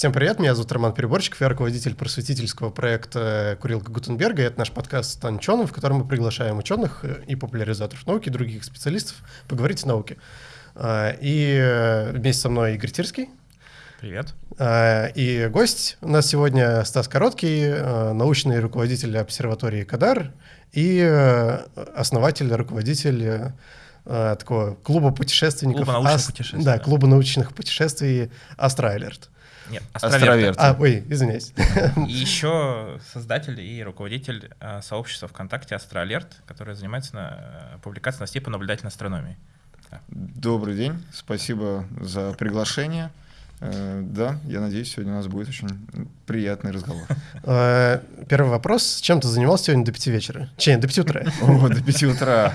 Всем привет, меня зовут Роман Переборчиков, я руководитель просветительского проекта «Курилка Гутенберга». Это наш подкаст «Стань ученым», в котором мы приглашаем ученых и популяризаторов науки, других специалистов поговорить о науке. А, и вместе со мной Игорь Тирский. Привет. А, и гость у нас сегодня Стас Короткий, а, научный руководитель обсерватории Кадар и основатель, руководитель такого клуба путешественников. Клуба научных путешествий. Да, клуба научных путешествий Астроайлерт. Нет, Астроверт. А, ой, извиняюсь. И еще создатель и руководитель э, сообщества ВКонтакте Астроалерт, которое занимается на, э, публикацией новостей по наблюдательной астрономии. Добрый день, спасибо за приглашение. Э, да, я надеюсь, сегодня у нас будет очень приятный разговор. Э, первый вопрос. Чем ты занимался сегодня до пяти вечера? Че, до пяти утра? О, до пяти утра.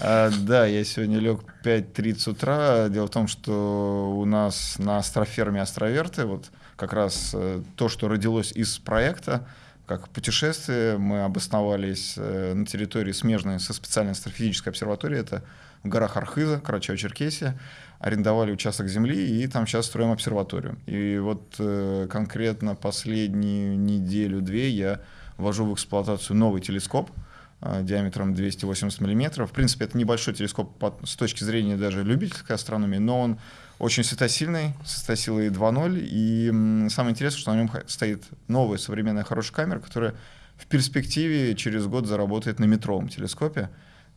Э, да, я сегодня лег 5.30 утра. Дело в том, что у нас на астроферме Астроверты вот как раз то, что родилось из проекта, как путешествие, мы обосновались на территории смежной со специальной астрофизической обсерваторией, это в горах Архиза, Карачаево-Черкесия арендовали участок земли и там сейчас строим обсерваторию. И вот э, конкретно последнюю неделю-две я ввожу в эксплуатацию новый телескоп э, диаметром 280 мм. В принципе, это небольшой телескоп по, с точки зрения даже любительской астрономии, но он очень светосильный, с светосилой 2.0. И м, самое интересное, что на нем стоит новая современная хорошая камера, которая в перспективе через год заработает на метровом телескопе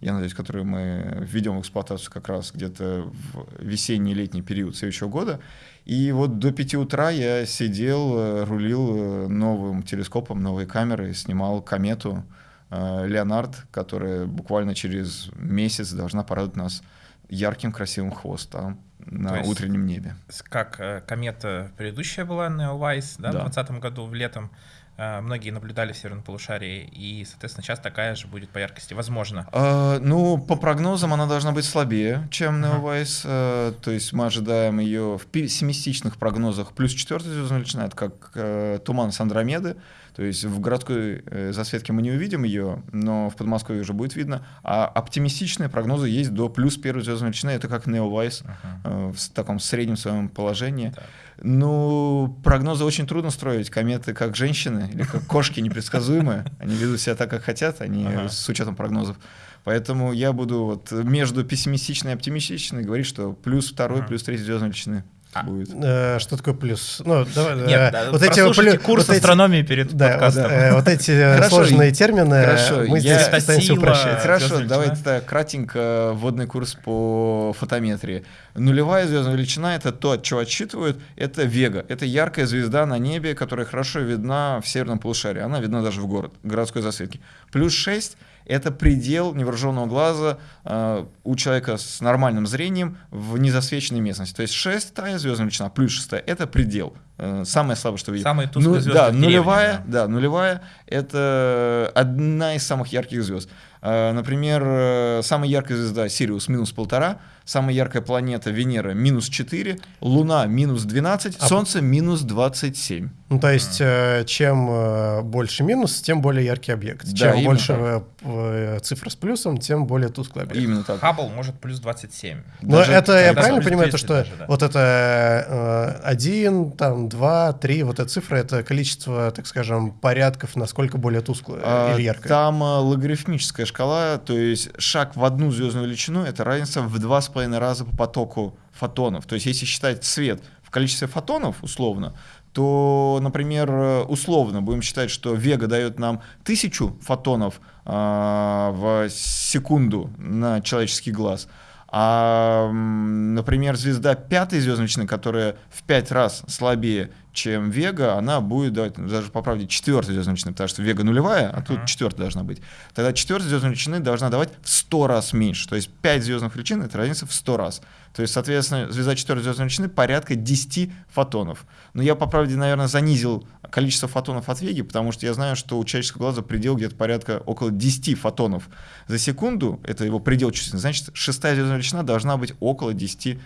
я надеюсь, которую мы введем в эксплуатацию как раз где-то в весенний летний период следующего года. И вот до 5 утра я сидел, э, рулил э, новым телескопом, новой камерой, снимал комету э, Леонард, которая буквально через месяц должна порадовать нас ярким красивым хвостом на То утреннем небе. Как комета предыдущая была, Neowise, да, да. в 2020 году, в летом, многие наблюдали в северном полушарии, и, соответственно, сейчас такая же будет по яркости, возможно. А, ну, по прогнозам она должна быть слабее, чем Neowise, а. то есть мы ожидаем ее в пессимистичных прогнозах плюс четвертая звездная величина, это как э, туман с Андромеды, то есть в городской э, засветке мы не увидим ее, но в Подмосковье уже будет видно. А оптимистичные прогнозы есть до плюс первой звездной величины. Это как Neowise uh-huh. э, в таком среднем своем положении. Так. Ну, прогнозы очень трудно строить. Кометы как женщины или как кошки непредсказуемые. Они ведут себя так, как хотят, они ага. с учетом прогнозов. Поэтому я буду вот между пессимистичной и оптимистичной говорить, что плюс второй, ага. плюс третий звездной величины. Будет. Э, что такое плюс? Ну, давай, Нет, э, да, вот эти плюс, курс вот астрономии эти, перед да, подкастом. Вот, э, вот эти сложные термины хорошо, мы здесь пытаемся упрощать. Хорошо, давайте так, кратенько вводный курс по фотометрии. Нулевая звездная величина — это то, от чего отсчитывают, это Вега. Это яркая звезда на небе, которая хорошо видна в северном полушарии. Она видна даже в город, городской засветке. Плюс 6 это предел невооруженного глаза э, у человека с нормальным зрением в незасвеченной местности. То есть шестая звездная величина плюс шестая — это предел. Э, самое слабое, что видит. Самая тусклая ну, звезда да, нулевая, да. да, нулевая — это одна из самых ярких звезд. Э, например, э, самая яркая звезда Сириус минус полтора — самая яркая планета Венера минус 4, Луна минус 12, а... Солнце минус 27. Ну, то есть, э, чем э, больше минус, тем более яркий объект. Да, чем больше э, цифра с плюсом, тем более тусклый объект. Именно так. Хаббл может плюс 27. Но даже, это, я правильно понимаю, то, что даже, да. вот это э, 1, там, 2, 3, вот эта цифра, это количество, так скажем, порядков, насколько более тусклое а, или яркое? Там логарифмическая шкала, то есть шаг в одну звездную величину, это разница в 2,5 2,5 раза по потоку фотонов. То есть если считать свет в количестве фотонов условно, то, например, условно будем считать, что Вега дает нам тысячу фотонов э, в секунду на человеческий глаз, а, например, звезда пятой звездочной, которая в пять раз слабее, чем Вега, она будет давать, даже по правде, четвертой звездной потому что Вега нулевая, а тут четвертая должна быть. Тогда четвертая звездная величины должна давать в сто раз меньше. То есть пять звездных величин — это разница в сто раз. То есть, соответственно, звезда четвертой звездной величины порядка 10 фотонов. Но я, по правде, наверное, занизил количество фотонов от Веги, потому что я знаю, что у человеческого глаза предел где-то порядка около 10 фотонов за секунду. Это его предел чувствительности. Значит, шестая звездная величина должна быть около 10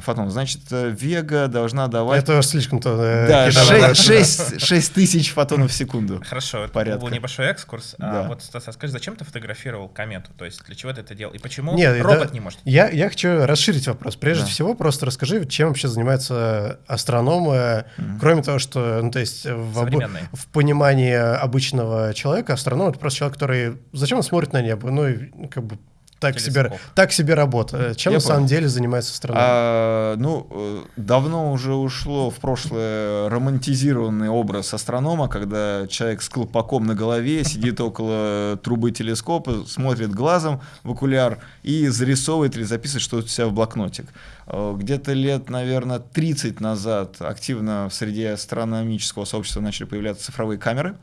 фотонов. Значит, э, Вега должна давать... Это слишком-то... Э, Да, 6, 6, тысяч фотонов в секунду. Хорошо, это был небольшой экскурс. А да. А вот, Стас, а скажи, зачем ты фотографировал комету? То есть для чего ты это делал? И почему Нет, робот да, не может? Я, я хочу расширить вопрос. Прежде да. всего, просто расскажи, чем вообще занимаются астрономы, mm-hmm. кроме того, что, ну, то есть в, об, в понимании обычного человека астроном — это просто человек, который... Зачем он смотрит на небо? Ну, и как бы так себе, так себе работа. Чем Я на понял. самом деле занимается страна? А, ну, э, давно уже ушло в прошлое романтизированный образ астронома, когда человек с колпаком на голове сидит около трубы телескопа, смотрит глазом в окуляр и зарисовывает или записывает что-то у себя в блокнотик. Э, где-то лет, наверное, 30 назад активно в среде астрономического сообщества начали появляться цифровые камеры. Э,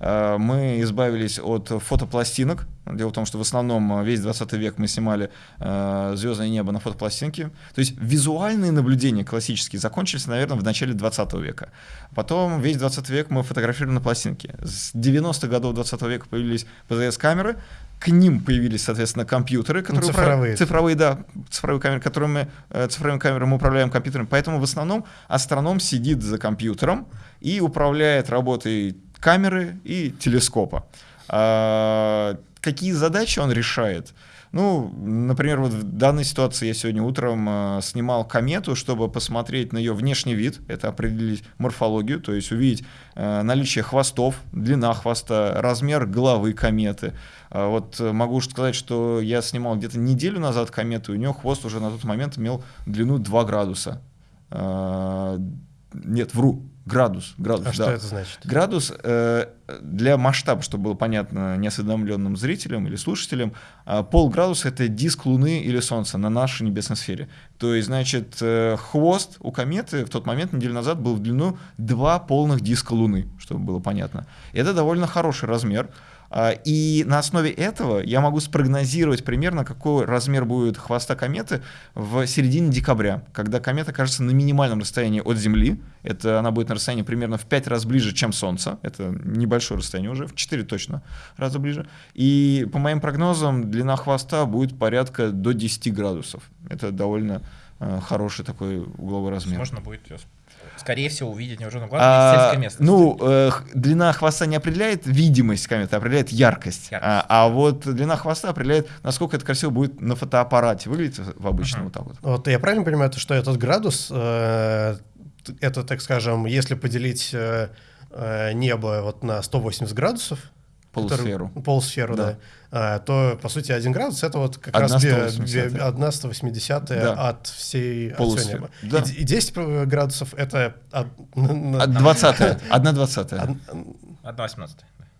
мы избавились от фотопластинок. Дело в том, что в основном весь 20 век мы снимали э, звездное небо на фотопластинке. То есть визуальные наблюдения классические закончились, наверное, в начале 20 века. Потом весь 20 век мы фотографировали на пластинке. С 90-х годов 20 века появились ПЗС-камеры, к ним появились, соответственно, компьютеры, которые ну, цифровые. Управляют, цифровые, да, цифровые камеры, которыми, э, цифровыми камерами мы управляем компьютерами. Поэтому в основном астроном сидит за компьютером и управляет работой камеры и телескопа. А, какие задачи он решает? Ну, например, вот в данной ситуации я сегодня утром э, снимал комету, чтобы посмотреть на ее внешний вид, это определить морфологию, то есть увидеть э, наличие хвостов, длина хвоста, размер головы кометы. Э, вот могу сказать, что я снимал где-то неделю назад комету, и у нее хвост уже на тот момент имел длину 2 градуса. Э, нет, вру, Градус. градус а да. что это значит? Градус э, для масштаба, чтобы было понятно неосведомленным зрителям или слушателям, э, полградуса — это диск Луны или Солнца на нашей небесной сфере. То есть, значит, э, хвост у кометы в тот момент, неделю назад, был в длину два полных диска Луны, чтобы было понятно. Это довольно хороший размер. А, и на основе этого я могу спрогнозировать примерно, какой размер будет хвоста кометы в середине декабря, когда комета окажется на минимальном расстоянии от Земли. Это она будет на расстоянии примерно в 5 раз ближе, чем Солнце. Это небольшое расстояние уже, в 4 точно раза ближе. И по моим прогнозам длина хвоста будет порядка до 10 градусов. Это довольно э, хороший такой угловой размер. Можно будет ее скорее всего, увидеть невооруженным глазом а, сельской местности. Ну, э, длина хвоста не определяет видимость кометы, а определяет яркость. яркость. А, а вот длина хвоста определяет, насколько это красиво будет на фотоаппарате выглядеть в обычном uh-huh. вот так вот. Вот я правильно понимаю, что этот градус, э, это, так скажем, если поделить э, э небо вот на 180 градусов, полусферу, который, полусферу, да, да. А, то, по сути, 1 градус — это вот как 1 раз 180 1 180 да. от всей от всего неба. Да. И, и 10 градусов — это... От, от 20 1 20 1 18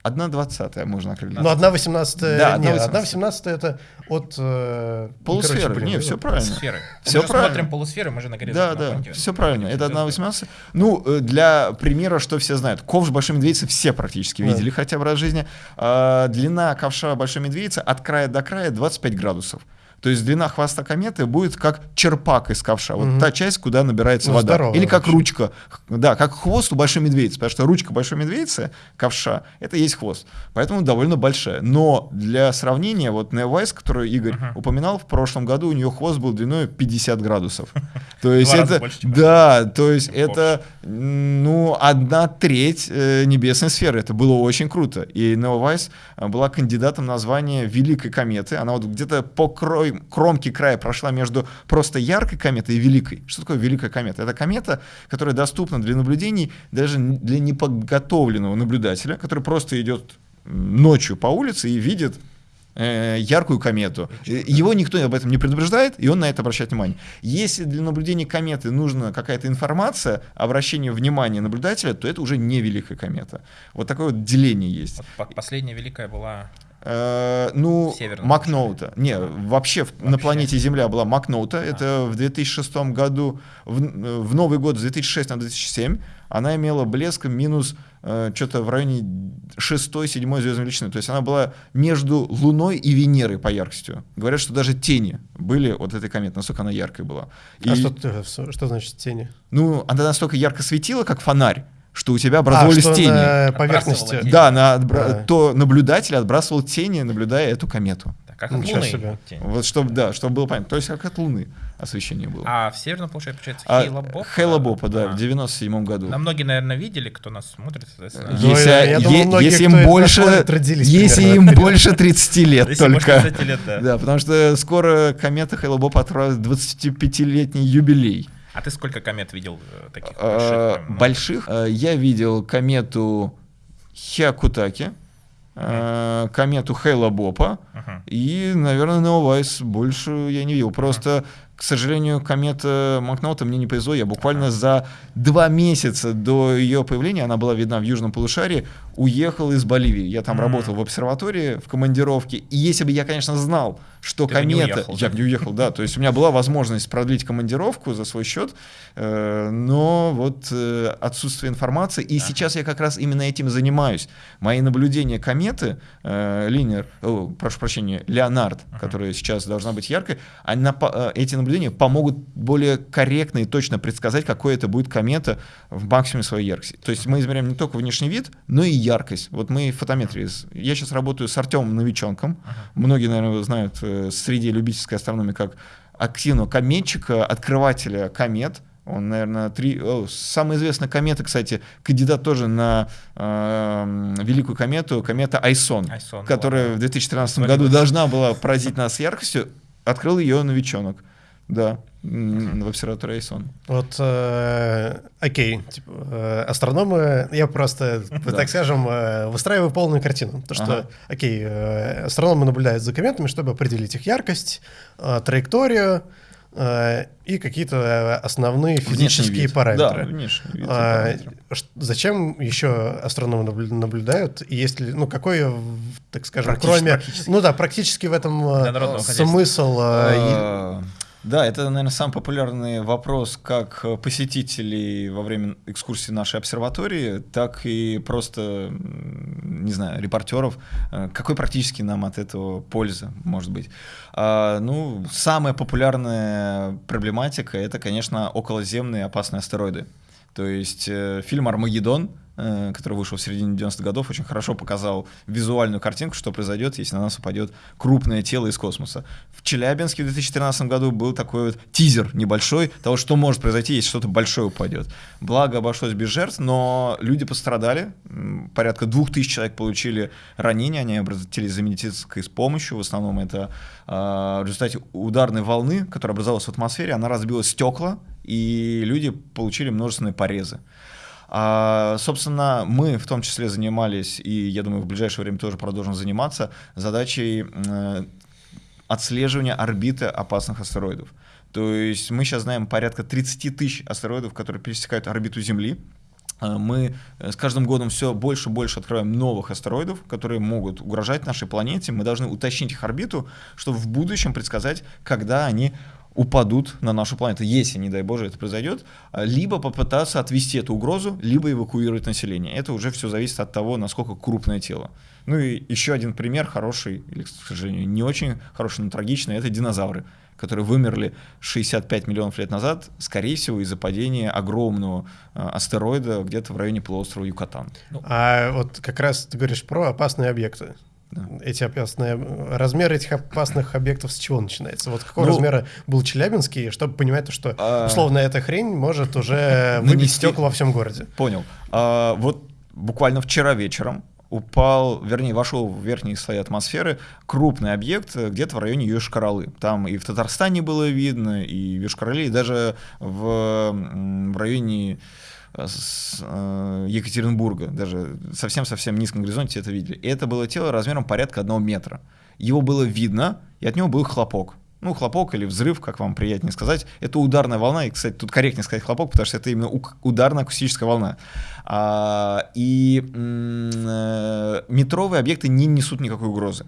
Одна двадцатая можно определить. Ну, одна восемнадцатая... Да, нет, одна восемнадцатая это от... Э, полусферы, короче, блин, не, все правильно. Полусферы. Все мы правильно. смотрим полусферы, мы же на Да, да, все правильно. Это одна восемнадцатая. Ну, э, для примера, что все знают. Ковш Большой Медведицы все практически да. видели хотя бы раз в жизни. А, длина ковша Большой Медведицы от края до края 25 градусов. То есть длина хвоста кометы будет как черпак из ковша. Вот угу. та часть, куда набирается ну, вода. Здорово, Или как вообще. ручка. Да, как хвост у большой медведицы. Потому что ручка большой медведицы, ковша, это есть хвост. Поэтому довольно большая. Но для сравнения, вот Neowise, которую Игорь угу. упоминал, в прошлом году у нее хвост был длиной 50 градусов. То есть это... Да, то есть это, ну, одна треть э, небесной сферы. Это было очень круто. И Neowise э, была кандидатом на звание Великой кометы. Она вот где-то по кромки края прошла между просто яркой кометой и великой. Что такое великая комета? Это комета, которая доступна для наблюдений даже для неподготовленного наблюдателя, который просто идет ночью по улице и видит э, яркую комету. Его никто об этом не предупреждает, и он на это обращает внимание. Если для наблюдения кометы нужна какая-то информация, обращение внимания наблюдателя, то это уже не великая комета. Вот такое вот деление есть. Последняя великая была Э, ну, Макноута. Не, вообще, вообще на планете Земля была Макноута. А. Это в 2006 году, в, в Новый год с 2006 на 2007, она имела блеск минус э, что-то в районе 6-7 звездной величины. То есть она была между Луной и Венерой по яркости. Говорят, что даже тени были от этой кометы, насколько она яркой была. А и, что, что значит тени? Ну, она настолько ярко светила, как фонарь что у тебя образовались а, тени. На поверхности. Да, на, отбра... да, то наблюдатель отбрасывал тени, наблюдая эту комету. Как от Луны. Себе. Вот чтобы, да, чтобы было понятно. То есть как от Луны освещение было. А в северном полушарии, получается, а, Хейла Бопа? Хейла Бопа, да, а. в 97 году. На многие, наверное, видели, кто нас смотрит, соответственно. Если, я, я думаю, многие, если им больше, если им больше 30 лет только. 30 лет, да. да, потому что скоро комета Хейла Бопа отправит 25-летний юбилей. А ты сколько комет видел э, таких а, больших? Больших? Э, я видел комету Хиакутаки, э, комету Хейла Бопа и, наверное, Неовайс больше я не видел. Просто. К сожалению, комета Макноута мне не повезло. Я буквально за два месяца до ее появления, она была видна в Южном полушарии, уехал из Боливии. Я там mm-hmm. работал в обсерватории в командировке. И если бы я, конечно, знал, что Ты комета... Не уехал, я бы не уехал, да. То есть у меня была возможность продлить командировку за свой счет, э, но вот э, отсутствие информации. И сейчас я как раз именно этим занимаюсь. Мои наблюдения кометы, э, Линер, прошу прощения, Леонард, которая сейчас должна быть яркой, она, эти наблюдения помогут более корректно и точно предсказать, какой это будет комета в максимуме своей яркости. То есть мы измеряем не только внешний вид, но и яркость. Вот мы фотометрии. Я сейчас работаю с Артемом Новиченком. Многие, наверное, знают э, среди любительской астрономии как активного кометчика, открывателя комет. Он, наверное, три... О, самая известная комета, кстати, кандидат тоже на э, великую комету, комета Айсон, Айсон которая ладно. в 2013 году должна была поразить нас яркостью. Открыл ее новичонок. Да, в обсерватории Айсон. Вот, э, окей, типа, э, астрономы, я просто, да. так скажем, э, выстраиваю полную картину. То, что, ага. окей, э, астрономы наблюдают за кометами, чтобы определить их яркость, э, траекторию, э, и какие-то основные физические параметры. Да, внешний вид. А, зачем еще астрономы наблюдают? И есть ли, ну, какой, так скажем, кроме... Ну да, практически в этом э, смысл... А, да, это, наверное, самый популярный вопрос как посетителей во время экскурсии нашей обсерватории, так и просто, не знаю, репортеров. Э, какой практически нам от этого польза, может быть? А, ну, самая популярная проблематика — это, конечно, околоземные опасные астероиды. То есть э, фильм «Армагеддон», Э, который вышел в середине 90-х годов, очень хорошо показал визуальную картинку, что произойдет, если на нас упадет крупное тело из космоса. В Челябинске в 2013 году был такой вот тизер небольшой того, что может произойти, если что-то большое упадет. Благо обошлось без жертв, но люди пострадали, порядка двух тысяч человек получили ранения, они обратились за медицинской помощью, в основном это э, в результате ударной волны, которая образовалась в атмосфере, она разбила стекла, и люди получили множественные порезы. А, собственно, мы в том числе занимались, и я думаю, в ближайшее время тоже продолжим заниматься, задачей э, отслеживания орбиты опасных астероидов. То есть мы сейчас знаем порядка 30 тысяч астероидов, которые пересекают орбиту Земли. Э, мы э, с каждым годом все больше и больше открываем новых астероидов, которые могут угрожать нашей планете. Мы должны уточнить их орбиту, чтобы в будущем предсказать, когда они упадут на нашу планету, если, не дай боже, это произойдет, а, либо попытаться отвести эту угрозу, либо эвакуировать население. Это уже все зависит от того, насколько крупное тело. Ну и еще один пример хороший, или, к сожалению, не очень хороший, но трагичный, это динозавры, которые вымерли 65 миллионов лет назад, скорее всего, из-за падения огромного а, астероида где-то в районе полуострова Юкатан. Ну, а вот как раз ты говоришь про опасные объекты. Да. Эти опасные размер этих опасных объектов с чего начинается? Вот какого ну, размера был Челябинский, чтобы понимать, что а... условно эта хрень может уже выбить стекла во всем городе. Понял. А, вот буквально вчера вечером упал, вернее, вошел в верхние слои атмосферы крупный объект где-то в районе Йошкар-Олы. Там и в Татарстане было видно, и в Йошкар-Оле, и даже в, в районе с э, Екатеринбурга, даже совсем-совсем низком горизонте это видели. И это было тело размером порядка одного метра. Его было видно, и от него был хлопок. Ну, хлопок или взрыв, как вам приятнее сказать, это ударная волна. И, кстати, тут корректнее сказать хлопок, потому что это именно ударная акустическая волна. А, и э, метровые объекты не несут никакой угрозы.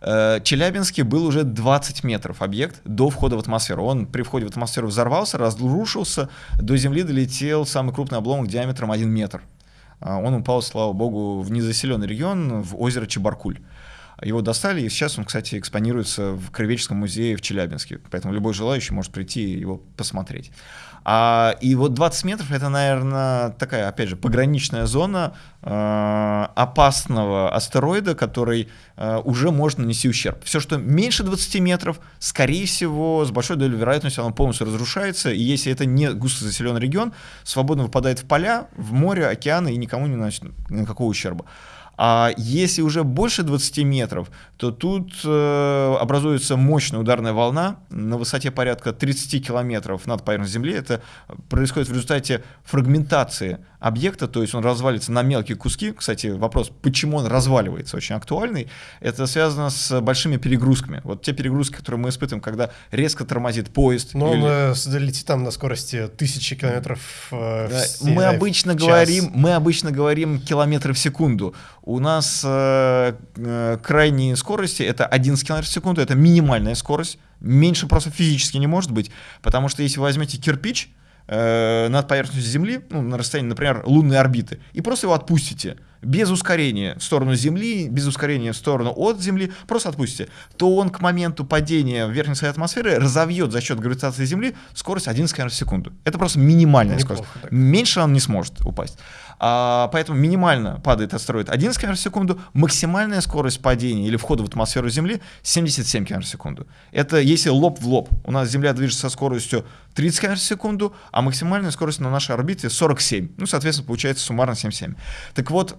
Э, Челябинске был уже 20 метров объект до входа в атмосферу. Он при входе в атмосферу взорвался, разрушился, до Земли долетел самый крупный обломок диаметром 1 метр. А, он упал, слава богу, в незаселенный регион, в озеро Чебаркуль. Его достали, и сейчас он, кстати, экспонируется в Краеведческом музее в Челябинске. Поэтому любой желающий может прийти и его посмотреть. А, и вот 20 метров это, наверное, такая, опять же, пограничная зона э, опасного астероида, который э, уже может нанести ущерб. Все, что меньше 20 метров, скорее всего, с большой долей вероятности оно полностью разрушается, и если это не густо заселенный регион, свободно выпадает в поля, в море, океаны и никому не наносит никакого ущерба. А если уже больше 20 метров, то тут э, образуется мощная ударная волна на высоте порядка 30 километров над поверхностью Земли. Это происходит в результате фрагментации объекта, то есть он развалится на мелкие куски. Кстати, вопрос, почему он разваливается, очень актуальный. Это связано с большими перегрузками. Вот те перегрузки, которые мы испытываем, когда резко тормозит поезд. Но или... он э, летит там на скорости тысячи километров э, да, в, мы обычно в говорим, Мы обычно говорим километры в секунду. У нас э, э, крайние скорости это 11 км в секунду, это минимальная скорость. Меньше просто физически не может быть, потому что если вы возьмете кирпич, э, над поверхностью Земли, ну, на расстоянии, например, лунной орбиты, и просто его отпустите без ускорения в сторону Земли, без ускорения в сторону от Земли, просто отпустите, то он к моменту падения в верхней слои атмосферы разовьет за счет гравитации Земли скорость 11 км в секунду. Это просто минимальная Неплохо, скорость. Так. Меньше он не сможет упасть. А, поэтому минимально падает астероид 11 км в секунду, максимальная скорость падения или входа в атмосферу Земли 77 км в секунду. Это если лоб в лоб. У нас Земля движется со скоростью 30 км в секунду, а максимальная скорость на нашей орбите 47. Ну, соответственно, получается суммарно 77. Так вот,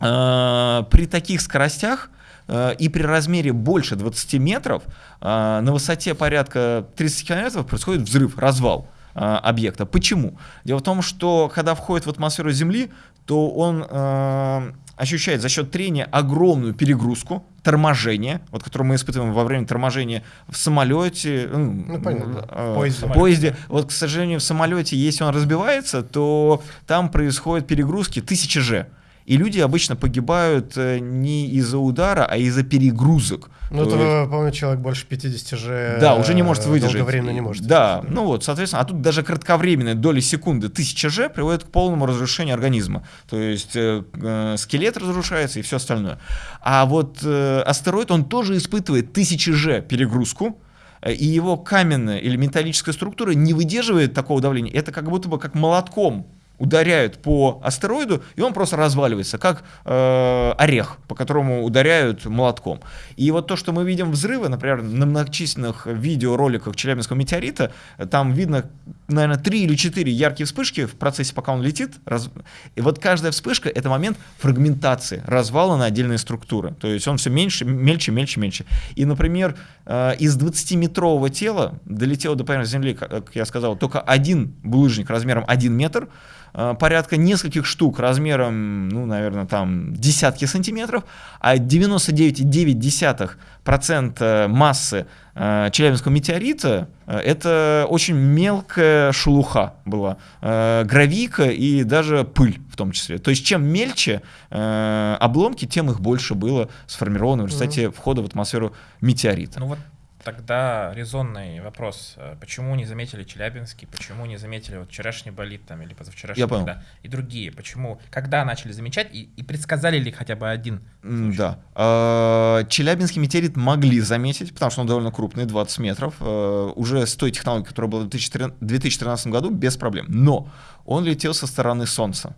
э, при таких скоростях э, и при размере больше 20 метров э, на высоте порядка 30 километров происходит взрыв, развал. Э, объекта. Почему? Дело в том, что когда входит в атмосферу Земли, то он э, ощущает за счет трения огромную перегрузку, торможение, вот, которое мы испытываем во время торможения в самолете, ну, понятно. Э, поезде. поезде. Вот, к сожалению, в самолете, если он разбивается, то там происходят перегрузки 1000 G. И люди обычно погибают э, не из-за удара, а из-за перегрузок. Ну, это, есть... помню, человек больше 50 же Да, уже не может выдержать. Долговременно не может. Да, ну вот, соответственно, а тут даже кратковременная доля секунды 1000 же приводит к полному разрушению организма. То есть э, э, скелет разрушается и все остальное. А вот э, астероид, он тоже испытывает 1000 же перегрузку, э, и его каменная или металлическая структура не выдерживает такого давления. Это как будто бы как молотком ударяют по астероиду, и он просто разваливается, как э, орех, по которому ударяют молотком. И вот то, что мы видим взрывы, например, на многочисленных видеороликах Челябинского метеорита, там видно, наверное, три или четыре яркие вспышки в процессе, пока он летит. Раз... И вот каждая вспышка — это момент фрагментации, развала на отдельные структуры. То есть он все меньше, мельче, мельче, мельче. И, например, э, из 20-метрового тела долетел до поверхности Земли, как я сказал, только один булыжник размером 1 метр, Э, порядка нескольких штук размером, ну, наверное, там десятки сантиметров, а 99,9% массы э, Челябинского метеорита э, это очень мелкая шелуха была, э, гравийка и даже пыль в том числе. То есть чем мельче э, обломки, тем их больше было сформировано в результате входа в атмосферу метеорита. Ну вот Тогда резонный вопрос, почему не заметили Челябинский, почему не заметили вот вчерашний болит там или позавчерашний, Я понял. Да, и другие, почему, когда начали замечать и, и предсказали ли хотя бы один? Случай? Да, а, Челябинский метеорит могли заметить, потому что он довольно крупный, 20 метров, э, уже с той технологией, которая была в 2013 году, без проблем, но он летел со стороны Солнца.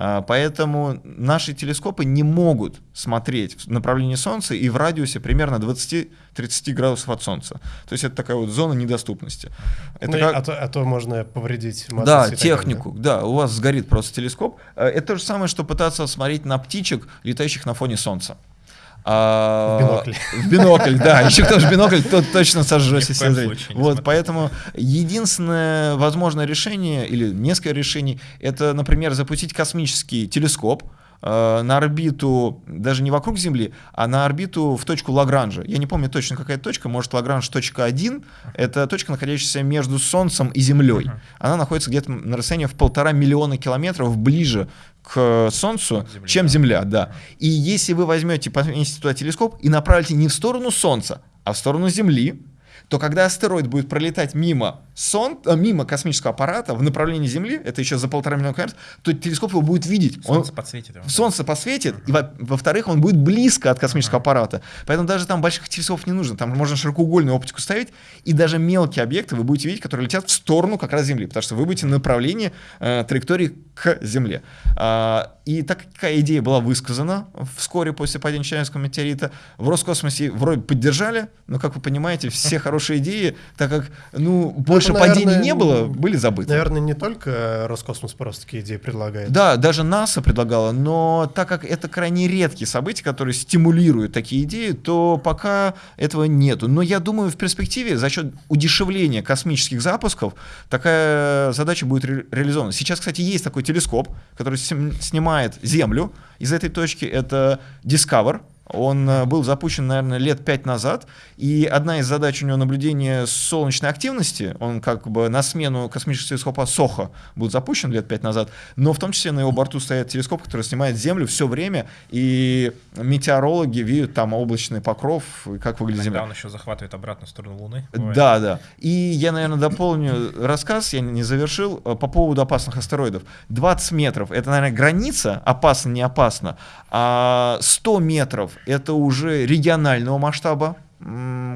А, поэтому наши телескопы не могут смотреть в направлении Солнца и в радиусе примерно 20-30 градусов от Солнца. То есть это такая вот зона недоступности. Это ну, как... а, то, а то можно повредить Да, технику, да? да, у вас сгорит просто телескоп. А, это то же самое, что пытаться смотреть на птичек, летающих на фоне Солнца. А, в бинокль. В бинокль, да. Еще кто в бинокль, тот точно сожжет все Вот, поэтому единственное возможное решение, или несколько решений, это, например, запустить космический телескоп, э, на орбиту, даже не вокруг Земли, а на орбиту в точку Лагранжа. Я не помню точно какая точка, может Лагранж точка 1, это точка, находящаяся между Солнцем и Землей. Она находится где-то на расстоянии в полтора миллиона километров ближе к Солнцу, Земля. чем Земля, да. И если вы возьмете, поместите туда телескоп и направите не в сторону Солнца, а в сторону Земли, то когда астероид будет пролетать мимо сон, а, мимо космического аппарата в направлении Земли, это еще за полтора миллиона километров, то телескоп его будет видеть. Солнце он, подсветит его. Солнце посветит, и во-вторых, он будет близко от космического ага. аппарата. Поэтому даже там больших телескопов не нужно. Там можно широкоугольную оптику ставить, и даже мелкие объекты вы будете видеть, которые летят в сторону как раз Земли, потому что вы будете на направлении э, траектории к Земле. А, и такая идея была высказана вскоре после падения Челябинского метеорита. В Роскосмосе вроде поддержали, но, как вы понимаете, все хорошие идеи, так как ну, больше ну, наверное, падений не было, были забыты. Наверное, не только Роскосмос просто такие идеи предлагает. Да, даже НАСА предлагала, но так как это крайне редкие события, которые стимулируют такие идеи, то пока этого нету. Но я думаю, в перспективе за счет удешевления космических запусков такая задача будет ре реализована. Сейчас, кстати, есть такой телескоп, который снимает Землю из этой точки. Это Discover, он э, был запущен, наверное, лет пять назад, и одна из задач у него наблюдение солнечной активности, он как бы на смену космического телескопа СОХО был запущен лет пять назад, но в том числе на его борту стоит телескоп, который снимает Землю все время, и метеорологи видят там облачный покров, и как выглядит Земля. он еще захватывает обратно в сторону Луны. Бывает. Да, да. И я, наверное, дополню рассказ, я не завершил, э, по поводу опасных астероидов. 20 метров — это, наверное, граница, опасно, не опасно, а 100 метров это уже регионального масштаба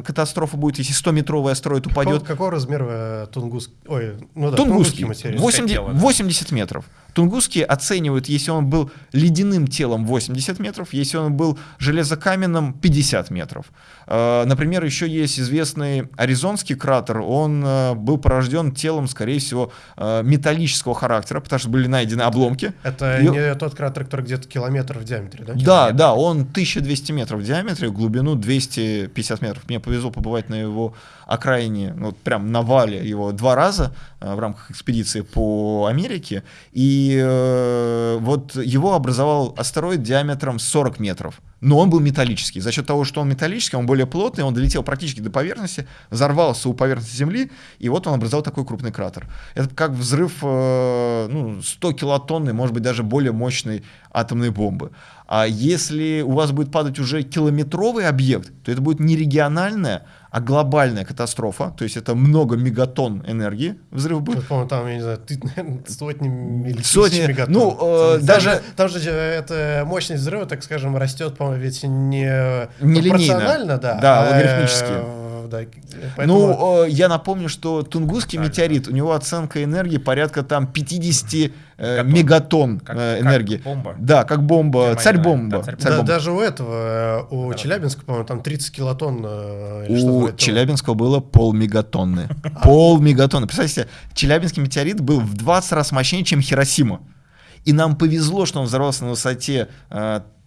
катастрофа будет, если 100-метровый астероид упадет. Какого, какого размера э, Тунгус... Ой, ну да, Тунгусский, 80, 80 метров. Тунгусский оценивают, если он был ледяным телом 80 метров, если он был железокаменным 50 метров. Э, например, еще есть известный Аризонский кратер, он э, был порожден телом, скорее всего, э, металлического характера, потому что были найдены обломки. Это И... не тот кратер, который где-то километр в диаметре, да? Да, да, он 1200 метров в диаметре, глубину 250 метров. Мне повезло побывать на его окраине, ну, вот прям на вале его два раза в рамках экспедиции по Америке. И э, вот его образовал астероид диаметром 40 метров но он был металлический. За счет того, что он металлический, он более плотный, он долетел практически до поверхности, взорвался у поверхности Земли, и вот он образовал такой крупный кратер. Это как взрыв э, ну, 100 килотонны, может быть, даже более мощной атомной бомбы. А если у вас будет падать уже километровый объект, то это будет не региональная, а глобальная катастрофа, то есть это много мегатонн энергии взрыв будет. по там, я не знаю, ты, сотни или сотни, мегатонн. Ну, э, там, даже... Там же эта мощность взрыва, так скажем, растет, по-моему, ведь не, не пропорционально, да, да а, логарифмически да. Поэтому... Ну, я напомню, что Тунгусский да, метеорит, у него оценка энергии порядка там 50 э, мегатонн как, э, энергии. Как бомба. Да, как бомба, царь-бомба. Да, царь да, даже у этого, э, у да. Челябинска, по-моему, там 30 килотонн. У Челябинского было пол мегатонны. Пол мегатонны. Представьте, Челябинский метеорит был в 20 раз мощнее, чем Хиросима. И нам повезло, что он взорвался на высоте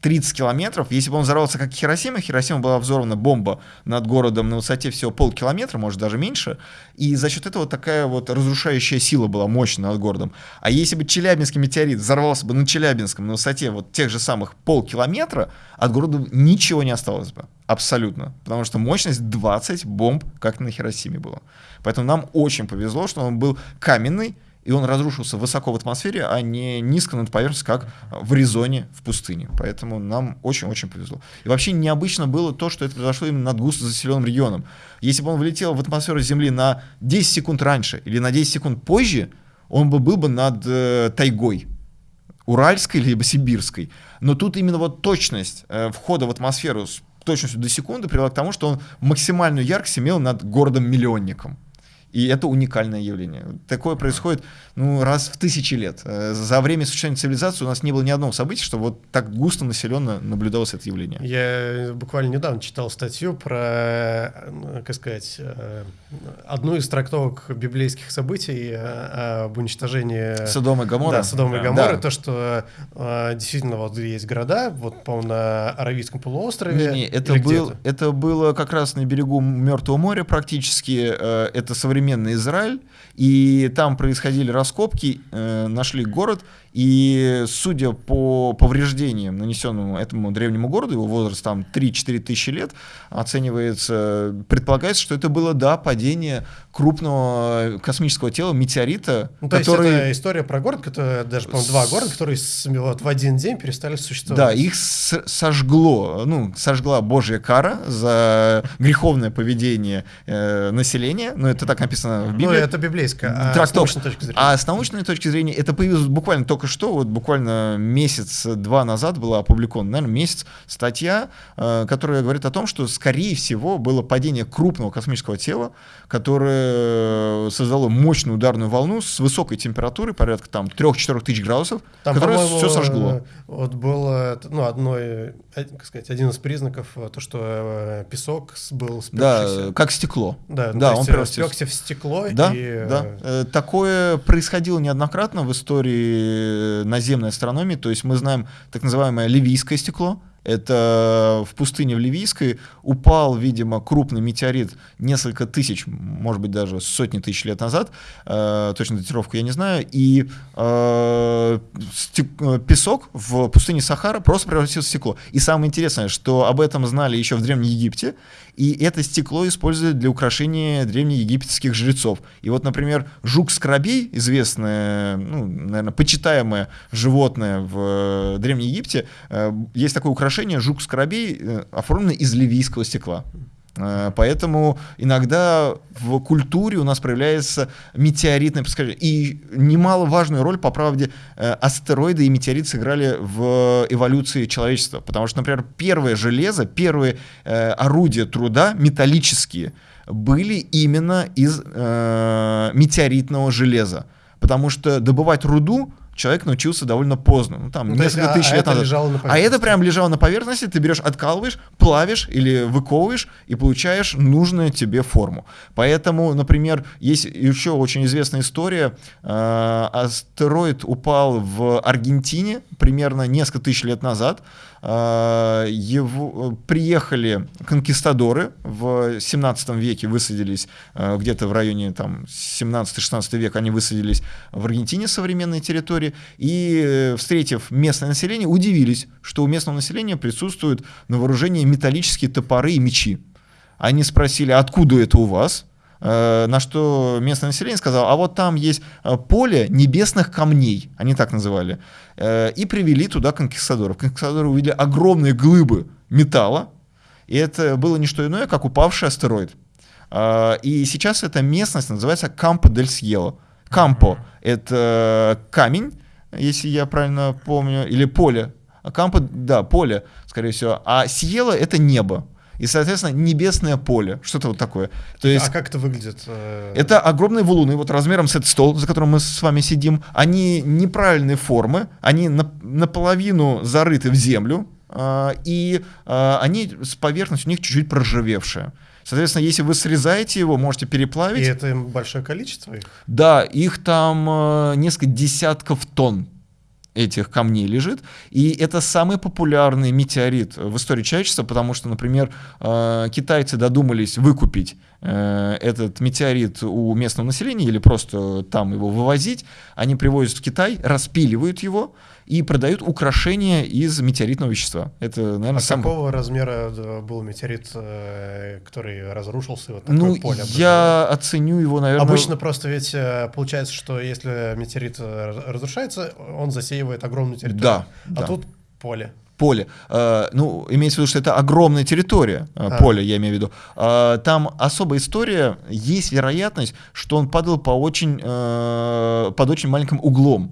30 километров. Если бы он взорвался как Хиросима, Хиросима была взорвана бомба над городом на высоте всего полкилометра, может даже меньше, и за счет этого такая вот разрушающая сила была мощная над городом. А если бы Челябинский метеорит взорвался бы на Челябинском на высоте вот тех же самых полкилометра, от города ничего не осталось бы. Абсолютно. Потому что мощность 20 бомб, как на Хиросиме было. Поэтому нам очень повезло, что он был каменный, и он разрушился высоко в атмосфере, а не низко над поверхностью, как в Аризоне, в пустыне. Поэтому нам очень-очень повезло. И вообще необычно было то, что это произошло именно над густо заселенным регионом. Если бы он влетел в атмосферу Земли на 10 секунд раньше или на 10 секунд позже, он бы был бы над э, тайгой, уральской либо сибирской. Но тут именно вот точность э, входа в атмосферу с точностью до секунды привела к тому, что он максимальную яркость имел над городом-миллионником. И это уникальное явление. Такое происходит ну, раз в тысячи лет. Э, за время существования цивилизации у нас не было ни одного события, что вот так густо населенно наблюдалось это явление. Я буквально недавно читал статью про, ну, как сказать, э, одну из трактовок библейских событий э, об уничтожении... Содома и Гоморра. Да, Содома и Гоморры. Да. То, что действительно вот есть города, вот, по-моему, на Аравийском полуострове. Не, не, это, был, это было как раз на берегу Мертвого моря практически. Это современный современный Израиль, и там происходили раскопки, э, нашли город, и судя по повреждениям, нанесенным этому древнему городу, его возраст там 3-4 тысячи лет, оценивается, предполагается, что это было, да, падение крупного космического тела, метеорита. Ну, то который... есть это история про город, который, даже, по-моему, два города, которые вот, в один день перестали существовать. Да, их сожгло, ну, сожгла Божья кара за греховное поведение э, населения, но это так написано в Ну, Библии. это библейское. А с научной точки зрения? А с научной точки зрения это появилось буквально только что, вот буквально месяц-два назад была опубликована, наверное, месяц, статья, э, которая говорит о том, что, скорее всего, было падение крупного космического тела, которое создало мощную ударную волну с высокой температурой, порядка там 3-4 тысяч градусов, Там, которое все сожгло. э, Вот было, ну, одной, э, как сказать, один из признаков, э, то, что э, песок был Да, спекшийся. как стекло. Да, да, то он э, спекся в стекло. Да, и, да. э, Э, Такое происходило неоднократно в истории наземной астрономии. То есть мы знаем так называемое ливийское стекло. Это в пустыне в Ливийской упал, видимо, крупный метеорит несколько тысяч, может быть, даже сотни тысяч лет назад. Э, точно датировку я не знаю. И э, э, песок в пустыне Сахара просто превратился в стекло. И самое интересное, что об этом знали еще в Древнем Египте. И это стекло используют для украшения древнеегипетских жрецов. И вот, например, жук-скоробей, известное, ну, наверное, почитаемое животное в э, Древнем Египте, э, есть такое украшение жук-скоробей, э, оформленное из ливийского стекла. Э, Поэтому иногда в культуре у нас проявляется метеоритное происхождение. И немаловажную роль, по правде, э, астероиды и метеориты сыграли в эволюции человечества. Потому что, например, первое железо, первые э, орудия труда металлические были именно из метеоритного железа. Потому что добывать руду человек научился довольно поздно, ну там Ну, то есть, несколько а- тысяч а лет это назад. а это прям лежало на поверхности, ты берешь, откалываешь, плавишь или выковываешь и получаешь нужную тебе форму. Поэтому, например, есть еще очень известная история. э, Астероид упал в Аргентине примерно несколько тысяч лет назад. Э, Его, приехали конкистадоры в 17 веке, высадились э, где-то в районе там 17-16 век, они высадились в Аргентине, современной территории, и, э, встретив местное население, удивились, что у местного населения присутствуют на вооружении металлические топоры и мечи. Они спросили, откуда это у вас? Э, На что местное население сказало, а вот там есть э, поле небесных камней, они так называли, Э, и привели туда конкистадоров. Конкистадоры увидели огромные глыбы металла, и это было не что иное, как упавший астероид. И сейчас эта местность называется Кампо дель Сьело. Кампо — это камень, если я правильно помню, или поле. Кампо, да, поле, скорее всего. А Сьело — это небо. И, соответственно, небесное поле. Что-то вот такое. То есть А как это выглядит? э, это огромные валуны, вот размером с этот стол, за которым мы с вами сидим. Они неправильной формы, они на- наполовину зарыты в землю, а, и а, они с поверхностью у них чуть-чуть проржавевшая. Соответственно, если вы срезаете его, можете И переплавить. это им большое количество их? Да, их там э, несколько десятков тонн этих камней лежит. И это самый популярный метеорит в истории человечества, потому что, например, э, китайцы додумались выкупить э, этот метеорит у местного населения или просто там его вывозить. Они привозят в Китай, распиливают его и продают украшения из метеоритного вещества. Это, наверное, А самый... какого размера э, был метеорит, который разрушился? Вот такое Ну, поле я оценю его, наверное... Обычно просто ведь получается, что если метеорит разрушается, он засеивает огромную территорию. Да, А да. тут поле. поле. Э, ну, имеется в виду, что это огромная территория, э, А. поле, я имею в виду. Э, там особая история, есть вероятность, что он падал по очень, под очень маленьким углом,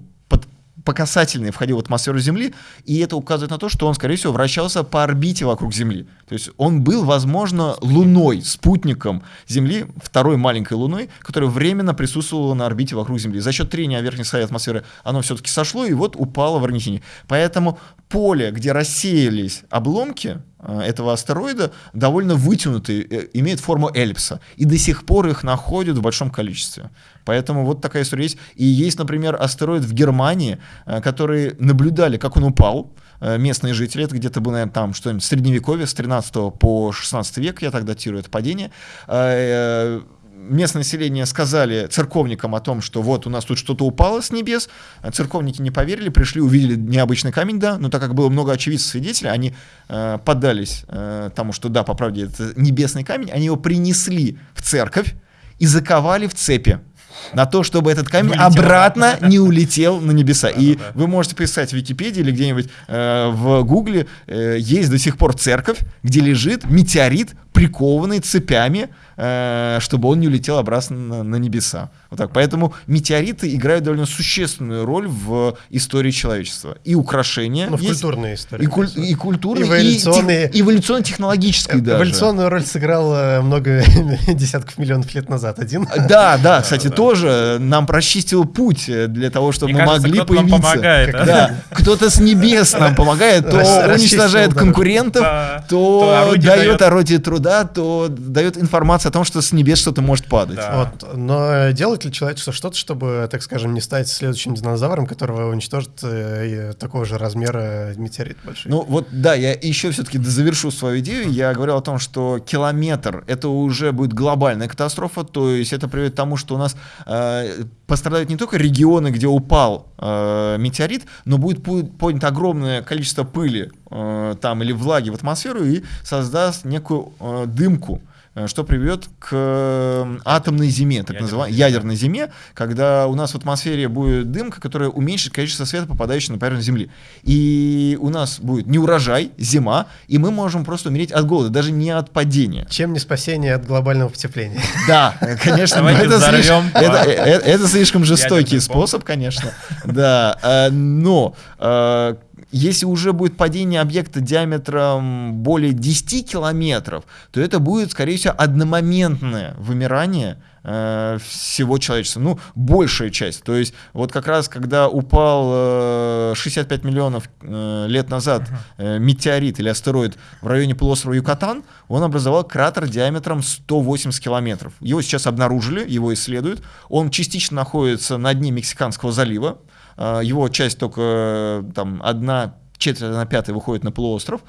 по касательной входил в атмосферу Земли, и это указывает на то, что он, скорее всего, вращался по орбите вокруг Земли. То есть он был, возможно, луной, спутником Земли, второй маленькой луной, которая временно присутствовала на орбите вокруг Земли. За счет трения верхней слоя атмосферы оно все-таки сошло и вот упало в Аргентине. Поэтому поле, где рассеялись обломки этого астероида, довольно вытянутые, э, имеет форму эллипса. И до сих пор их находят в большом количестве. Поэтому вот такая история есть. И есть, например, астероид в Германии, э, которые наблюдали, как он упал, э, местные жители, это где-то было, наверное, там что-нибудь средневековье, с 13 по 16 век, я так датирую это падение. Местное население сказали церковникам о том, что вот у нас тут что-то упало с небес. А Церковники не поверили, пришли, увидели необычный камень, да, но так как было много очевидцев свидетелей, они э, поддались э, тому, что да, по правде, это небесный камень, они его принесли в церковь и заковали в цепи на то, чтобы этот камень Улетел обратно не улетел на небеса. И вы можете писать в Википедии или где-нибудь э, в Гугле, э, есть до сих пор церковь, где лежит метеорит, прикованный цепями чтобы он не улетел обратно на, небеса. Вот так. Поэтому метеориты играют довольно существенную роль в истории человечества. И украшения. Ну, в есть, культурной истории. И, куль, и культурной, эволюционные, и эволюционно-технологической даже. Эволюционную роль сыграл много десятков миллионов лет назад один. Да, да, кстати, тоже нам прочистил путь для того, чтобы мы могли появиться. Нам помогает, да. Кто-то с небес нам помогает, то уничтожает конкурентов, то дает орудие труда, то дает информацию о том, что с небес что-то может падать. Но делает ли человечество что-то, чтобы, так скажем, не стать следующим динозавром, которого уничтожит э, такого же размера метеорит большой? Ну вот, да, я еще все-таки завершу свою идею. Я говорил о том, что километр — это уже будет глобальная катастрофа, то есть это приведет к тому, что у нас э, пострадают не только регионы, где упал э, метеорит, но будет поднято огромное количество пыли э, там или влаги в атмосферу и создаст некую э, дымку. Э, что приведет к э, атомной зиме, так называемой ядерной зиме, когда у нас в атмосфере будет дымка, которая уменьшит количество света, попадающего на поверхность Земли. И у нас будет не урожай, зима, и мы можем просто умереть от голода, даже не от падения. Чем не спасение от глобального потепления? Да, конечно, это слишком, это, это, это слишком жестокий способ, конечно. Да, но если уже будет падение объекта диаметром более 10 километров, то это будет, скорее всего, одномоментное вымирание э, всего человечества. Ну, большая часть. То есть вот как раз, когда упал э, 65 миллионов э, лет назад э, метеорит или астероид в районе полуострова Юкатан, он образовал кратер диаметром 180 километров. Его сейчас обнаружили, его исследуют. Он частично находится на дне Мексиканского залива. А, его часть только э, там одна четверть на пятый выходит на полуостров.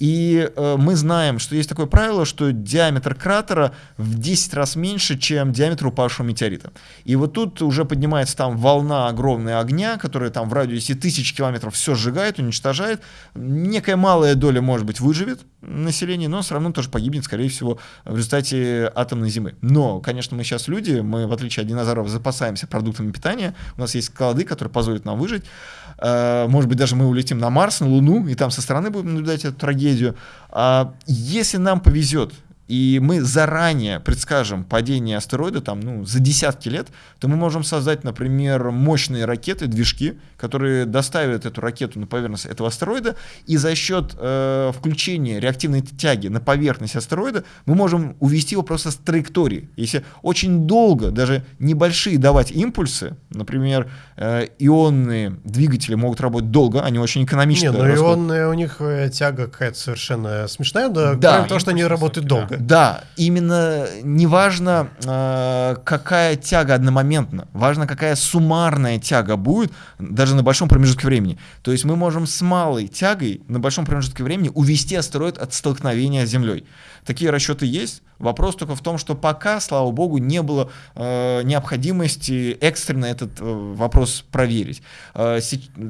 И э, мы знаем, что есть такое правило, что диаметр кратера в 10 раз меньше, чем диаметр упавшего метеорита. И вот тут уже поднимается там волна огромная огня, которая там в радиусе тысяч километров все сжигает, уничтожает. Некая малая доля, может быть, выживет население, но все равно тоже погибнет, скорее всего, в результате атомной зимы. Но, конечно, мы сейчас люди, мы, в отличие от динозавров, запасаемся продуктами питания, у нас есть склады, которые позволят нам выжить. Э, может быть, даже мы улетим на Марс, на Луну, и там со стороны будем наблюдать эту трагедию, трагедию. А если нам повезет, и мы заранее предскажем падение астероида там, ну, за десятки лет, то мы можем создать, например, мощные ракеты, движки, которые доставят эту ракету на поверхность этого астероида, и за счет э, включения реактивной тяги на поверхность астероида мы можем увести его просто с траектории. Если очень долго, даже небольшие давать импульсы, например, э, ионные двигатели могут работать долго, они очень экономичны. Не, но ионные у них э, тяга какая-то совершенно смешная, да, да. кроме того, что они работают долго. Да, именно не важно, э, какая тяга одномоментно, важно, какая суммарная тяга будет даже на большом промежутке времени. То есть мы можем с малой тягой на большом промежутке времени увести астероид от столкновения с Землей. Такие расчеты есть. Вопрос только в том, что пока, слава богу, не было э, необходимости экстренно этот э, вопрос проверить. Э,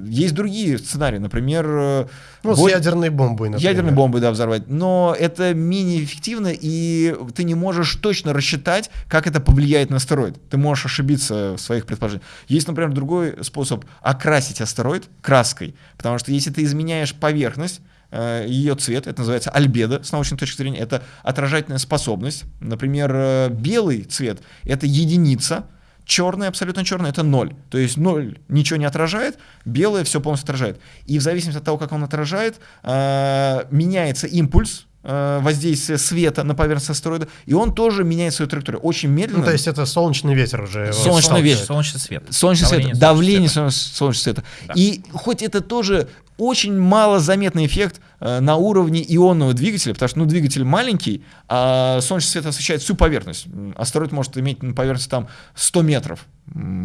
есть другие сценарии, например... Э, ну, бой... с ядерной бомбой, например. Ядерной бомбой, да, взорвать. Но это менее эффективно, и ты не можешь точно рассчитать, как это повлияет на астероид. Ты можешь ошибиться в своих предположениях. Есть, например, другой способ окрасить астероид краской, потому что если ты изменяешь поверхность, ее цвет, это называется альбедо с научной точки зрения, это отражательная способность. Например, э, белый цвет — это единица, черный, абсолютно черный, это ноль. То есть ноль ничего не отражает, белое все полностью отражает. И в зависимости от того, как он отражает, э, меняется импульс, воздействие света на поверхность астероида, и он тоже меняет свою траекторию. Очень медленно. Ну, то есть это солнечный ветер уже. Солнечный ветер. Солнечный свет. Солнечный свет. Давление солнечного света. Да. И хоть это тоже очень мало заметный эффект э, на уровне ионного двигателя, потому что ну, двигатель маленький, а солнечный свет освещает всю поверхность. Астероид может иметь на поверхности там 100 метров,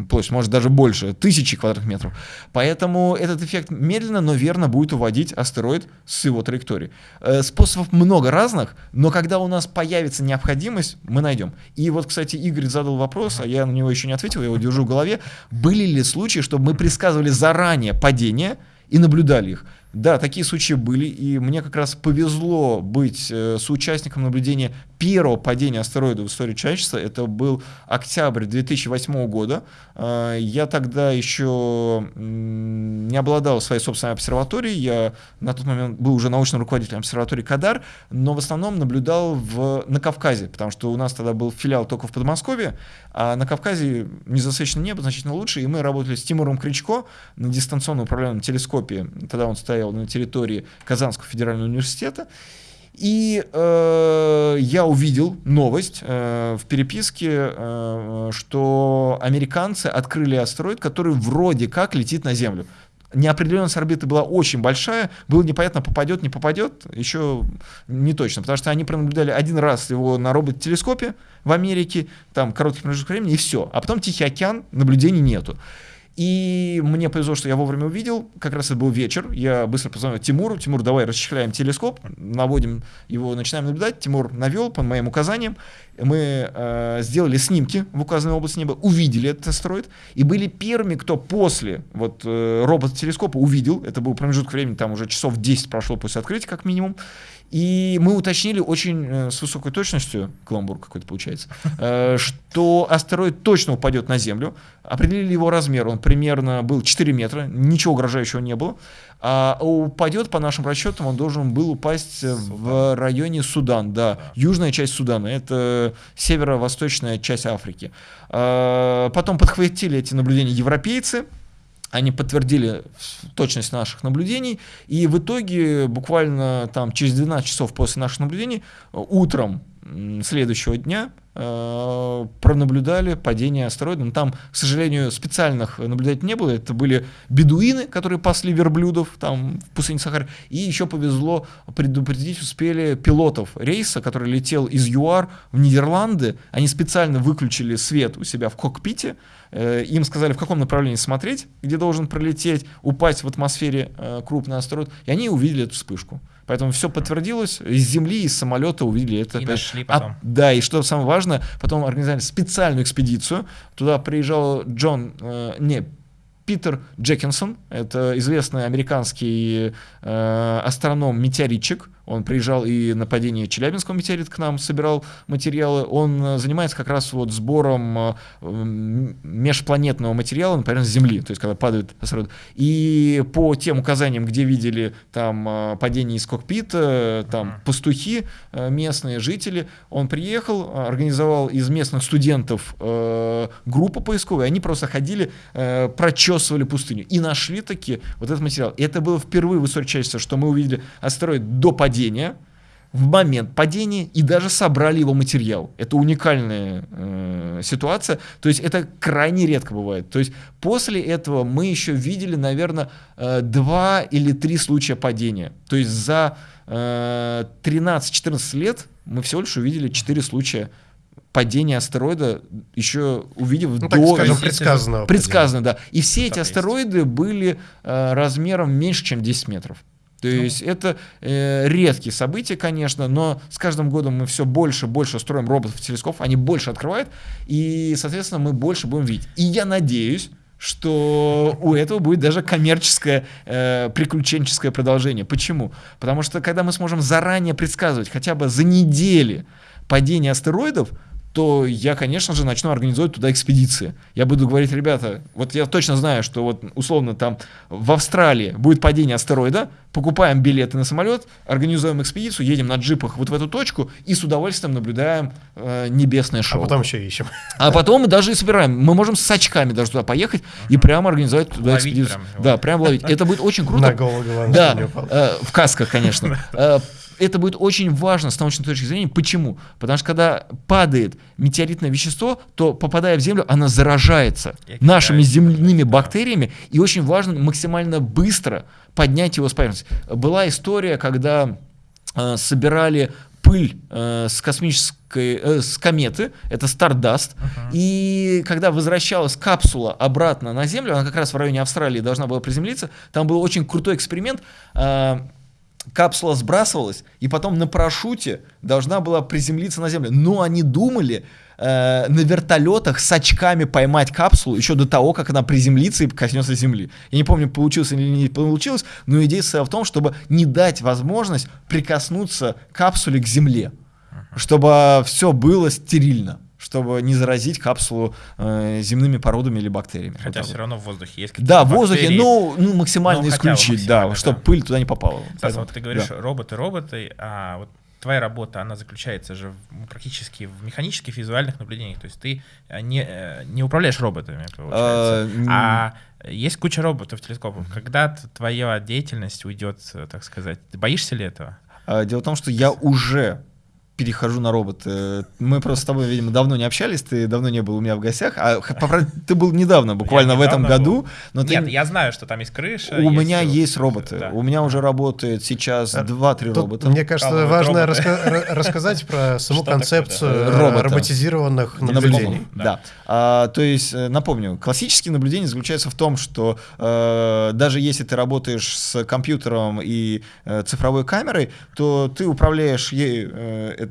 площадь, может даже больше, тысячи квадратных метров. Поэтому этот эффект медленно, но верно будет уводить астероид с его траектории. Э, способов много разных, но когда у нас появится необходимость, мы найдем. И вот, кстати, Игорь задал вопрос, а я на него еще не ответил, я его держу в голове. Были ли случаи, чтобы мы предсказывали заранее падение, и наблюдали их. Да, такие случаи были, и мне как раз повезло быть э, соучастником наблюдения первого падения астероида в истории человечества. Это был октябрь 2008 года. А, я тогда еще не обладал своей собственной обсерваторией. Я на тот момент был уже научным руководителем обсерватории Кадар, но в основном наблюдал в, на Кавказе, потому что у нас тогда был филиал только в Подмосковье, а на Кавказе незасвеченное небо значительно лучше, и мы работали с Тимуром Кричко на дистанционно управляемом телескопе. Тогда он стоял на территории Казанского федерального университета. И э, я увидел новость э, в переписке, э, что американцы открыли астероид, который вроде как летит на Землю. Неопределенность орбиты была очень большая, было непонятно, попадет, не попадет, еще не точно, потому что они пронаблюдали один раз его на робот-телескопе в Америке, там короткий промежуток времени, и все. А потом Тихий океан, наблюдений нету. И мне повезло, что я вовремя увидел, как раз это был вечер, я быстро позвонил Тимуру, Тимур, давай расчехляем телескоп, наводим его, начинаем наблюдать, Тимур навел по моим указаниям, мы э, сделали снимки в указанной области неба, увидели этот астероид, и были первыми, кто после вот, э, робот-телескопа увидел, это был промежуток времени, там уже часов 10 прошло после открытия как минимум, и мы уточнили очень э, с высокой точностью, каламбур какой-то получается, э, что астероид точно упадет на Землю. Определили его размер, он примерно был 4 метра, ничего угрожающего не было. А упадет, по нашим расчетам, он должен был упасть Судан. в районе Судан, да, южная часть Судана, это северо-восточная часть Африки. А, потом подхватили эти наблюдения европейцы, они подтвердили точность наших наблюдений, и в итоге буквально там через 12 часов после наших наблюдений утром следующего дня э, пронаблюдали падение астероида. Но там, к сожалению, специальных наблюдателей не было. Это были бедуины, которые пасли верблюдов там в пустыне Сахар. И еще повезло предупредить успели пилотов рейса, который летел из ЮАР в Нидерланды. Они специально выключили свет у себя в кокпите. Э, им сказали, в каком направлении смотреть, где должен пролететь, упасть в атмосфере э, крупный астероид. И они увидели эту вспышку. Поэтому все подтвердилось. Из Земли, из самолета увидели это. И нашли а, потом. А, да, и что самое важное, потом организовали специальную экспедицию. Туда приезжал Джон, э, не, Питер Джекинсон, это известный американский э, астроном-метеоритчик, он приезжал и на падение Челябинского метеорита к нам собирал материалы. Он э, занимается как раз вот сбором э, межпланетного материала, например, с Земли, то есть когда падают астероиды. И по тем указаниям, где видели там э, падение из кокпита, там пастухи, местные жители, он приехал, организовал из местных студентов группу поисковую, они просто ходили, прочесывали пустыню и нашли таки вот этот материал. И это было впервые в истории человечества, что мы увидели астероид до падения падения, в момент падения и даже собрали его материал. Это уникальная э, ситуация. То есть это крайне редко бывает. То есть после этого мы еще видели, наверное, э, два или три случая падения. То есть за э, 13-14 лет мы всего лишь увидели 4 случая падения астероида, еще увидев ну, до... Скажем, предсказанного. Предсказано, да. И все эти астероиды были э, размером меньше, чем 10 метров. То ну. есть это э, редкие события, конечно, но с каждым годом мы все больше и больше строим роботов телескопов, они больше открывают, и, соответственно, мы больше будем видеть. И я надеюсь, что у этого будет даже коммерческое, э, приключенческое продолжение. Почему? Потому что когда мы сможем заранее предсказывать хотя бы за недели падение астероидов, то я, конечно же, начну организовывать туда экспедиции. Я буду говорить, ребята, вот я точно знаю, что вот условно там в Австралии будет падение астероида, покупаем билеты на самолет, организуем экспедицию, едем на джипах вот в эту точку и с удовольствием наблюдаем э, небесное шоу. А потом еще ищем. А потом мы даже и собираем. Мы можем с очками даже туда поехать и прямо организовать туда ловить экспедицию. Прям, да, прям ловить. Это будет очень круто. На голову, Да, э, в касках, конечно. Это будет очень важно с научной точки зрения. Почему? Потому что когда падает метеоритное вещество, то попадая в Землю, оно заражается нашими земляными бактериями, и очень важно максимально быстро поднять его с поверхности. Была история, когда э, собирали пыль э, с космической, э, с кометы, это Stardust, uh-huh. и когда возвращалась капсула обратно на Землю, она как раз в районе Австралии должна была приземлиться, там был очень крутой эксперимент, э, капсула сбрасывалась, и потом на парашюте должна была приземлиться на Землю. Но они думали э, на вертолетах с очками поймать капсулу еще до того, как она приземлится и коснется Земли. Я не помню, получилось или не получилось, но идея в том, чтобы не дать возможность прикоснуться капсуле к Земле. чтобы все было стерильно чтобы не заразить капсулу э, земными породами или бактериями. Хотя вот все равно в воздухе есть какие-то Да, в воздухе, ну, ну максимально ну, исключить, да, да, чтобы пыль туда не попала. Стас, Поэтому, вот ты говоришь да. роботы, роботы, а вот твоя работа, она заключается же в, практически в механических визуальных наблюдениях. То есть ты э, не, э, не управляешь роботами, получается. А, а есть куча роботов, телескопов. Когда твоя деятельность уйдет, так сказать, ты боишься ли этого? А, дело в том, что я уже перехожу на роботы. Мы просто с тобой, видимо, давно не общались, ты давно не был у меня в гостях, а ты был недавно, буквально я в этом году. Но Нет, ты... я знаю, что там есть крыша. У есть меня есть роботы. Да. У меня уже работает сейчас 2-3 робота. Мне кажется, а, важно раска- рассказать про саму концепцию такое, да? роботизированных наблюдений. Да. да. А, то есть, э, напомню, классические наблюдения заключаются в том, что э, даже если ты работаешь с компьютером и э, цифровой камерой, то ты управляешь ей э,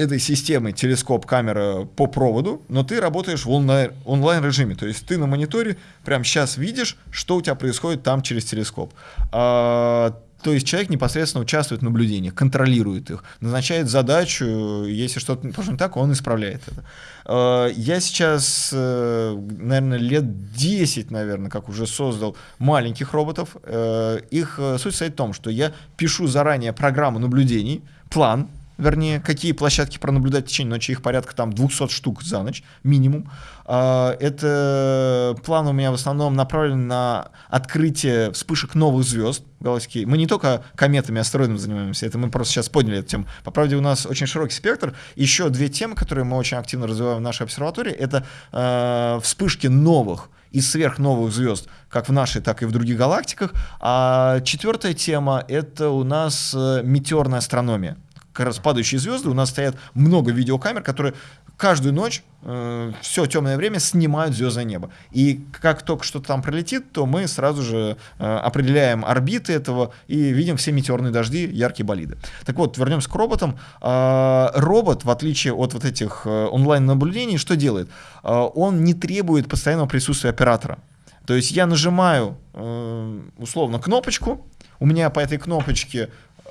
этой системы телескоп, камера по проводу, но ты работаешь в онлайн, онлайн режиме. То есть ты на мониторе прямо сейчас видишь, что у тебя происходит там через телескоп. А, то есть человек непосредственно участвует в наблюдениях, контролирует их, назначает задачу, если что-то пошло не так, он исправляет это. А, я сейчас, э, наверное, лет 10, наверное, как уже создал маленьких роботов. Э, их э, суть состоит в том, что я пишу заранее программу наблюдений, план, вернее, какие площадки пронаблюдать в течение ночи, их порядка там 200 штук за ночь, минимум. А, это план у меня в основном направлен на открытие вспышек новых звезд галактики. Мы не только кометами, астероидами занимаемся, это мы просто сейчас подняли эту тему. По правде, у нас очень широкий спектр. Еще две темы, которые мы очень активно развиваем в нашей обсерватории, это э, вспышки новых и сверхновых звезд, как в нашей, так и в других галактиках. А четвертая тема — это у нас э, метеорная астрономия как раз падающие звезды, у нас стоят много видеокамер, которые каждую ночь э, все темное время снимают звездное небо. И как только что-то там пролетит, то мы сразу же э, определяем орбиты этого и видим все метеорные дожди, яркие болиды. Так вот, вернемся к роботам. Э, робот, в отличие от вот этих э, онлайн-наблюдений, что делает? Э, он не требует постоянного присутствия оператора. То есть я нажимаю э, условно кнопочку, у меня по этой кнопочке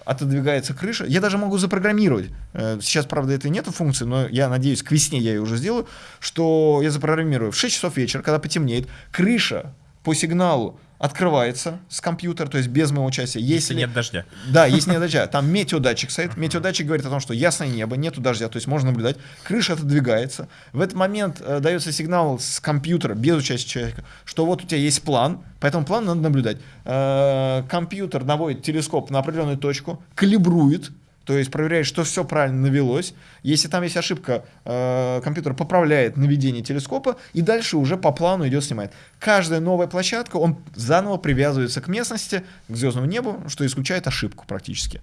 отодвигается крыша. Я даже могу запрограммировать. Э, сейчас, правда, это нету функции, но я надеюсь, к весне я ее уже сделаю, что я запрограммирую в 6 часов вечера, когда потемнеет, крыша по сигналу открывается с компьютера, то есть без моего участия. Если, если нет дождя. Да, если нет дождя. Там метеодатчик стоит. Метеодатчик говорит о том, что ясное небо, нету дождя, то есть можно наблюдать. Крыша отодвигается. В этот момент э, дается сигнал с компьютера, без участия человека, что вот у тебя есть план, по этому плану надо наблюдать. Э, компьютер наводит телескоп на определенную точку, калибрует, то есть проверяет, что все правильно навелось. Если там есть ошибка, э, компьютер поправляет наведение телескопа и дальше уже по плану идет снимает. Каждая новая площадка, он заново привязывается к местности, к звездному небу, что исключает ошибку практически.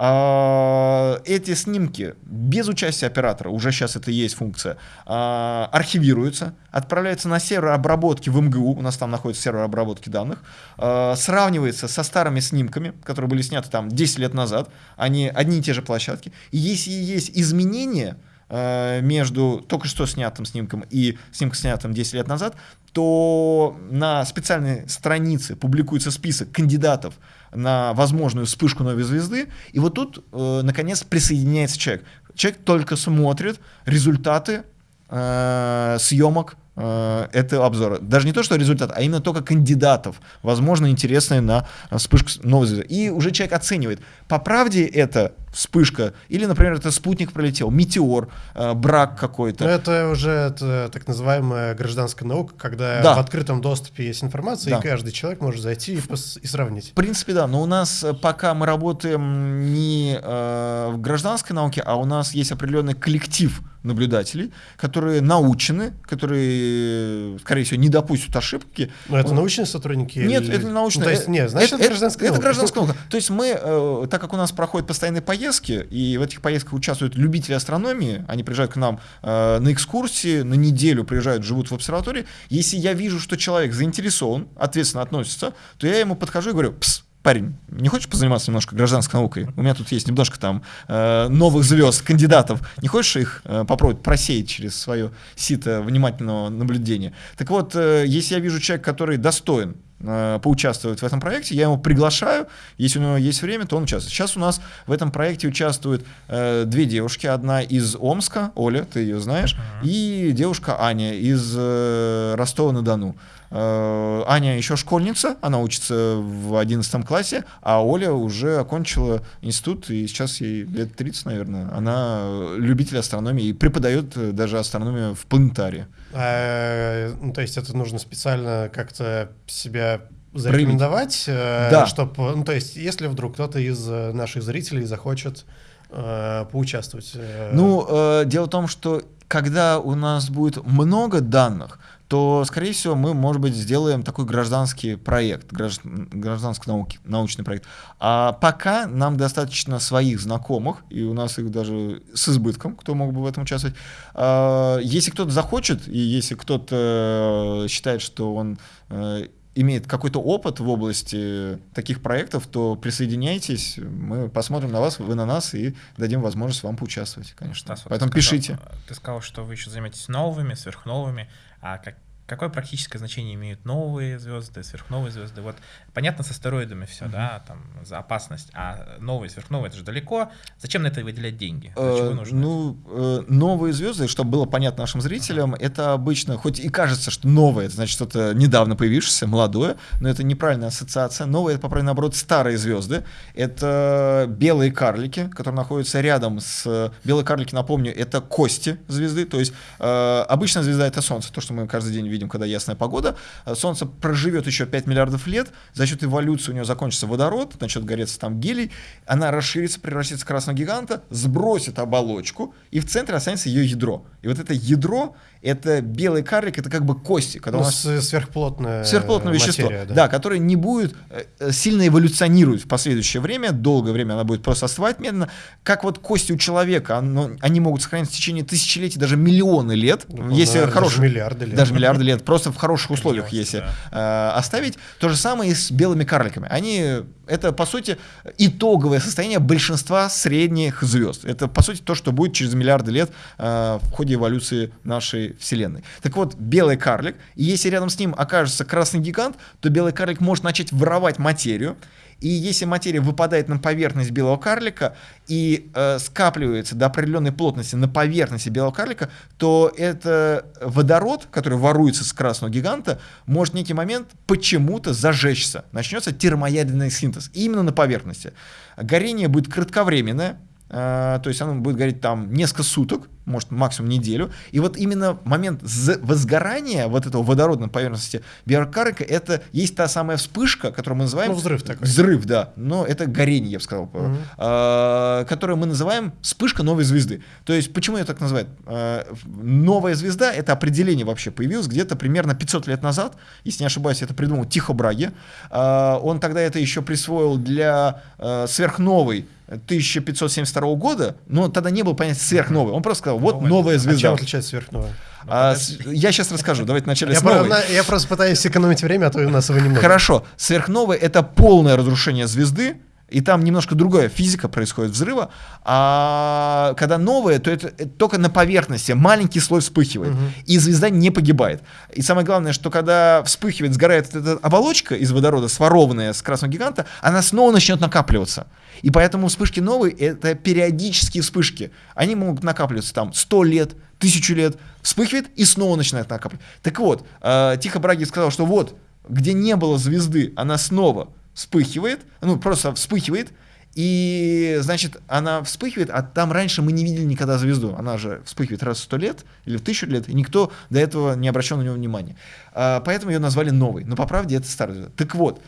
А, эти снимки без участия оператора, уже сейчас это есть функция, а, архивируются, отправляются на сервер обработки в МГУ, у нас там находится сервер обработки данных, а, сравнивается со старыми снимками, которые были сняты там 10 лет назад, они одни и те же площадки. И если есть изменения, между только что снятым снимком и снимком, снятым 10 лет назад, то на специальной странице публикуется список кандидатов на возможную вспышку новой звезды, и вот тут, э, наконец, присоединяется человек. Человек только смотрит результаты э, съемок э, этого обзора. Даже не то, что результат, а именно только кандидатов, возможно, интересные на вспышку новой звезды. И уже человек оценивает, по правде это вспышка, или, например, это спутник пролетел, метеор, э, брак какой-то. Но это уже это, так называемая гражданская наука, когда да. в открытом доступе есть информация, да. и каждый человек может зайти и, и сравнить. В принципе, да, но у нас э, пока мы работаем не э, в гражданской науке, а у нас есть определенный коллектив наблюдателей, которые научены, которые, скорее всего, не допустят ошибки. Но это научные сотрудники? Нет, или... это не научные. Ну, то есть, нет, значит, это, это гражданская это, наука. Это гражданская наука. То есть мы, э, так как у нас проходят постоянные поездки, и в этих поездках участвуют любители астрономии, они приезжают к нам э, на экскурсии, на неделю приезжают, живут в обсерватории. Если я вижу, что человек заинтересован, ответственно относится, то я ему подхожу и говорю, пс, парень, не хочешь позаниматься немножко гражданской наукой? У меня тут есть немножко там э, новых звезд, кандидатов. Не хочешь их э, попробовать просеять через свое сито внимательного наблюдения? Так вот, э, если я вижу человека, который достоин поучаствовать в этом проекте, я его приглашаю, если у него есть время, то он участвует. Сейчас у нас в этом проекте участвуют э, две девушки, одна из Омска, Оля, ты ее знаешь, uh-huh. и девушка Аня из э, Ростова-на-Дону. Э, Аня еще школьница, она учится в 11 классе, а Оля уже окончила институт, и сейчас ей лет 30, наверное. Она любитель астрономии и преподает даже астрономию в планетарии. А, ну, то есть это нужно специально как-то себя зарекомендовать, э, да. чтобы, ну, то есть если вдруг кто-то из наших зрителей захочет э, поучаствовать. Э... Ну, э, дело в том, что когда у нас будет много данных, то, скорее всего, мы, может быть, сделаем такой гражданский проект, гражданский науки, научный проект. А пока нам достаточно своих знакомых, и у нас их даже с избытком, кто мог бы в этом участвовать. А, если кто-то захочет, и если кто-то э, считает, что он э, имеет какой-то опыт в области таких проектов, то присоединяйтесь, мы посмотрим на вас, вы на нас и дадим возможность вам поучаствовать, конечно. Стас, Поэтому ты сказал, пишите. Ты сказал, что вы еще заметитесь новыми, сверхновыми, а как, какое практическое значение имеют новые звезды, сверхновые звезды? Вот понятно с астероидами все, uh-huh. да, там за опасность, а новые, сверхновые это же далеко. Зачем на это выделять деньги? Э, ну, э, новые звезды, чтобы было понятно нашим зрителям, uh-huh. это обычно, хоть и кажется, что новое, это значит что-то недавно появившееся, молодое, но это неправильная ассоциация. Новые, это, по правильно, наоборот, старые звезды. Это белые карлики, которые находятся рядом с... Белые карлики, напомню, это кости звезды, то есть э, обычная звезда — это Солнце, то, что мы каждый день видим видим, когда ясная погода. Э, Солнце проживет еще 5 миллиардов лет, за счет эволюции у нее закончится водород, начнет гореться там гелий, она расширится, превратится в красного гиганта, сбросит оболочку, и в центре останется ее ядро. И вот это ядро, это белый карлик, это как бы кости. Когда ну, у нас сверхплотное, сверхплотное вещество, материя, да. да, которое не будет э, э, сильно эволюционировать в последующее время, долгое время она будет просто остывать медленно, как вот кости у человека, оно, они могут сохраняться в течение тысячелетий, даже миллионы лет, ну, если да, хороших, даже миллиарды лет. Даже миллиарды лет, просто в хороших условиях, если да. э, оставить. То же самое и с белыми карликами. Они, это по сути итоговое состояние большинства средних звезд. Это по сути то, что будет через миллиарды лет э, в ходе эволюции нашей Вселенной. Так вот, белый карлик, и если рядом с ним окажется красный гигант, то белый карлик может начать воровать материю, и если материя выпадает на поверхность белого карлика и э, скапливается до определенной плотности на поверхности белого карлика, то это водород, который воруется с красного гиганта, может в некий момент почему-то зажечься. Начнется термоядерный синтез именно на поверхности. Горение будет кратковременное, э, то есть оно будет гореть там несколько суток, может, максимум неделю. И вот именно момент возгорания вот этого водорода на поверхности биокарика, это есть та самая вспышка, которую мы называем... Ну, взрыв такой. Взрыв, да. Но это горение, я бы сказал. Угу. Э, которую мы называем вспышка новой звезды. То есть, почему я так называю? Э, новая звезда, это определение вообще появилось где-то примерно 500 лет назад, если не ошибаюсь, это придумал Тихо Браги. Э, он тогда это еще присвоил для э, сверхновой 1572 года, но тогда не было понятия сверхновой. Он просто сказал, вот новая, новая звезда. А чем отличается сверхновая? А, я сейчас расскажу. Давайте вначале я с новой. Про, я просто пытаюсь сэкономить время, а то у нас его немного. Хорошо. Сверхновая — это полное разрушение звезды, и там немножко другая физика происходит взрыва, а когда новое, то это, это только на поверхности маленький слой вспыхивает, угу. и звезда не погибает. И самое главное, что когда вспыхивает, сгорает эта оболочка из водорода, сворованная с красного гиганта, она снова начнет накапливаться. И поэтому вспышки новые — это периодические вспышки. Они могут накапливаться там 100 лет, тысячу лет, вспыхивает и снова начинает накапливать. Так вот, э, Тихо Браги сказал, что вот, где не было звезды, она снова вспыхивает, ну просто вспыхивает, и, значит, она вспыхивает, а там раньше мы не видели никогда звезду. Она же вспыхивает раз в сто лет или в тысячу лет, и никто до этого не обращал на нее внимания. А, поэтому ее назвали новой. Но по правде это старая звезда. Так вот,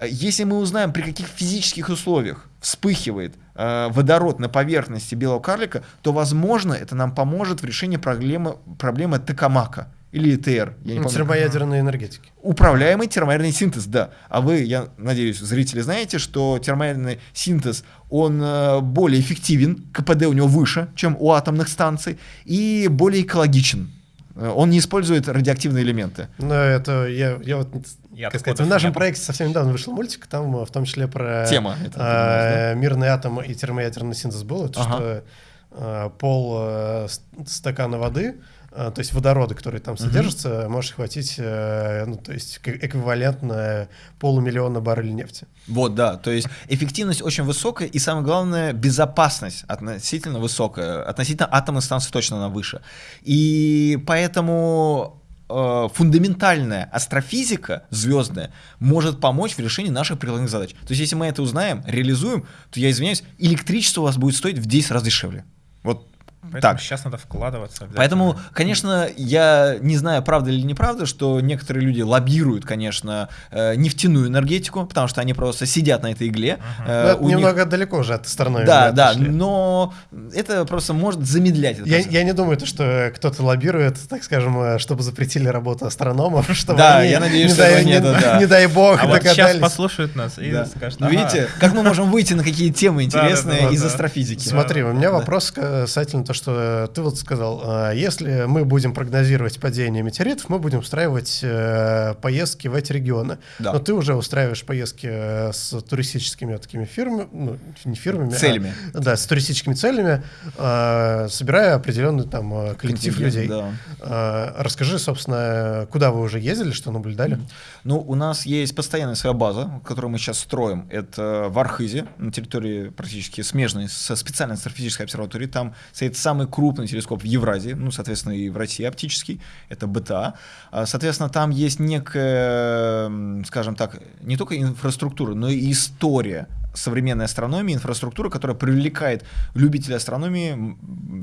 если мы узнаем, при каких физических условиях вспыхивает э, водород на поверхности белого карлика, то, возможно, это нам поможет в решении проблемы, проблемы Токамака или ТР. Я не помню. Термоядерной энергетики. Управляемый термоядерный синтез, да. А вы, я надеюсь, зрители знаете, что термоядерный синтез, он э, более эффективен, КПД у него выше, чем у атомных станций, и более экологичен. Э, он не использует радиоактивные элементы. Ну, это я, я вот я как сказать, в нашем проекте совсем недавно вышел мультик, там в том числе про Тема, это, э, мирный атом и термоядерный синтез был. Это ага. что э, пол э, стакана воды, э, то есть водороды, которые там содержатся, mm-hmm. может хватить, э, ну, то есть эквивалентно полумиллиона баррелей нефти. Вот, да, то есть эффективность очень высокая, и самое главное, безопасность относительно высокая, относительно атомной станции точно она выше. И поэтому э, фундаментальная астрофизика звездная может помочь в решении наших прикладных задач. То есть, если мы это узнаем, реализуем, то я извиняюсь, электричество у вас будет стоить в 10 раз дешевле. Вот Поэтому так. сейчас надо вкладываться. Поэтому, конечно, я не знаю, правда или неправда, что некоторые люди лоббируют, конечно, э, нефтяную энергетику, потому что они просто сидят на этой игле. Uh-huh. Э, ну, немного них... далеко уже от стороны. Да, да, отошли. но это просто может замедлять. я, я не думаю, что кто-то лоббирует, так скажем, э, чтобы запретили работу астрономов, чтобы да, они, я надеюсь, не, что дай, не, да. не дай бог, а вот сейчас послушают нас и да. скажут, ага. Видите, как мы можем выйти на какие темы интересные из астрофизики? Смотри, у меня вопрос касательно того, что ты вот сказал, а, если мы будем прогнозировать падение метеоритов, мы будем устраивать э, поездки в эти регионы. Да. Но ты уже устраиваешь поездки э, с туристическими такими фирмами, ну, не фирмами, а целями. А, да, с туристическими целями, собирая определенный там э, коллектив людей. Да. Расскажи, собственно, куда вы уже ездили, что наблюдали? Ну, у нас есть постоянная своя база, которую мы сейчас строим. Это в Архизе, на территории практически смежной со специальной астрофизической обсерваторией. Там стоит самый крупный телескоп в Евразии, ну, соответственно, и в России оптический, это БТА. А, соответственно, там есть некая, скажем так, не только инфраструктура, но и история современной астрономии, инфраструктура, которая привлекает любителей астрономии.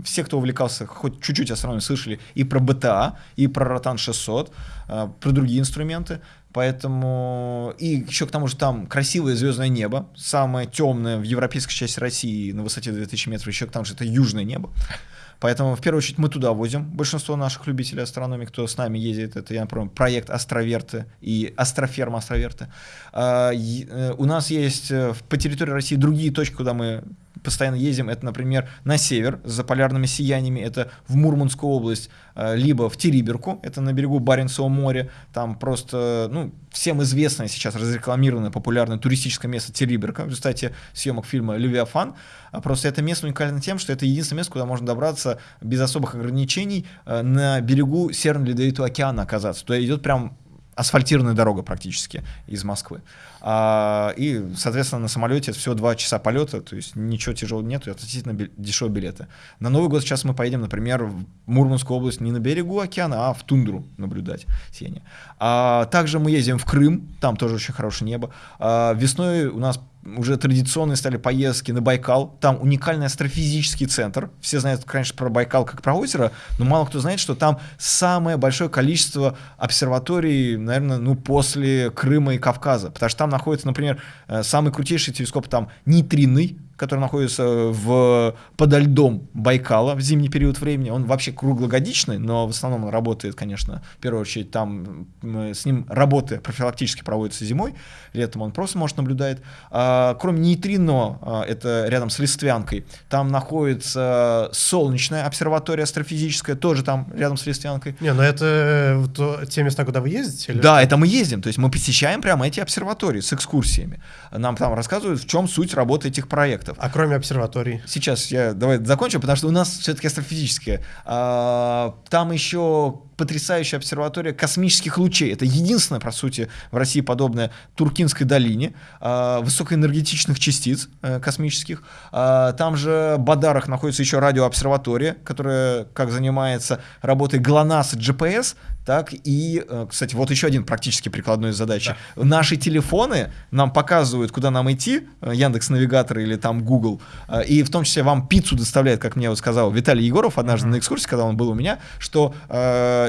Все, кто увлекался хоть чуть-чуть астрономией, слышали и про БТА, и про Ротан 600, а, про другие инструменты. Поэтому и еще к тому же там красивое звездное небо, самое темное в европейской части России на высоте 2000 метров, еще к тому же это южное небо. Поэтому, в первую очередь, мы туда возим большинство наших любителей астрономии, кто с нами ездит. Это, я например, проект Астроверты и Астроферма Астроверты. А, э, у нас есть э, по территории России другие точки, куда мы постоянно ездим, это, например, на север за полярными сияниями, это в Мурманскую область, э, либо в Териберку, это на берегу Баренцева моря, там просто, ну, всем известное сейчас разрекламированное популярное туристическое место Териберка в результате съемок фильма «Левиафан». А просто это место уникально тем, что это единственное место, куда можно добраться без особых ограничений э, на берегу Северного Ледовитого океана оказаться. То идет прям асфальтированная дорога практически из Москвы. А, и, соответственно, на самолете всего два часа полета, то есть ничего тяжелого нет, и относительно дешевые билеты. На Новый год сейчас мы поедем, например, в Мурманскую область не на берегу океана, а в тундру наблюдать сияние. А, также мы ездим в Крым, там тоже очень хорошее небо. А, весной у нас уже традиционные стали поездки на Байкал. Там уникальный астрофизический центр. Все знают, конечно, про Байкал как про озеро, но мало кто знает, что там самое большое количество обсерваторий, наверное, ну, после Крыма и Кавказа. Потому что там находится, например, э, самый крутейший телескоп там нейтринный, который находится в, подо льдом Байкала в зимний период времени. Он вообще круглогодичный, но в основном он работает, конечно, в первую очередь там с ним работы профилактически проводятся зимой, летом он просто может наблюдать. А, кроме нейтрино, а, это рядом с Листвянкой, там находится солнечная обсерватория астрофизическая, тоже там рядом с Листвянкой. Не, но это э, то, те места, куда вы ездите? Или? Да, это мы ездим, то есть мы посещаем прямо эти обсерватории с экскурсиями. Нам там рассказывают, в чем суть работы этих проектов объектов. А кроме обсерваторий? Сейчас я давай закончу, потому что у нас все-таки астрофизическое. А, там еще потрясающая обсерватория космических лучей. Это единственная, по сути, в России подобная Туркинской долине э, высокоэнергетичных частиц э, космических. Э, там же в Бадарах находится еще радиообсерватория, которая как занимается работой ГЛОНАСС и GPS, так и, э, кстати, вот еще один практически прикладной задачи. Да. Наши телефоны нам показывают, куда нам идти, э, Яндекс Навигатор или там Google, э, и в том числе вам пиццу доставляет, как мне вот сказал Виталий Егоров однажды mm-hmm. на экскурсии, когда он был у меня, что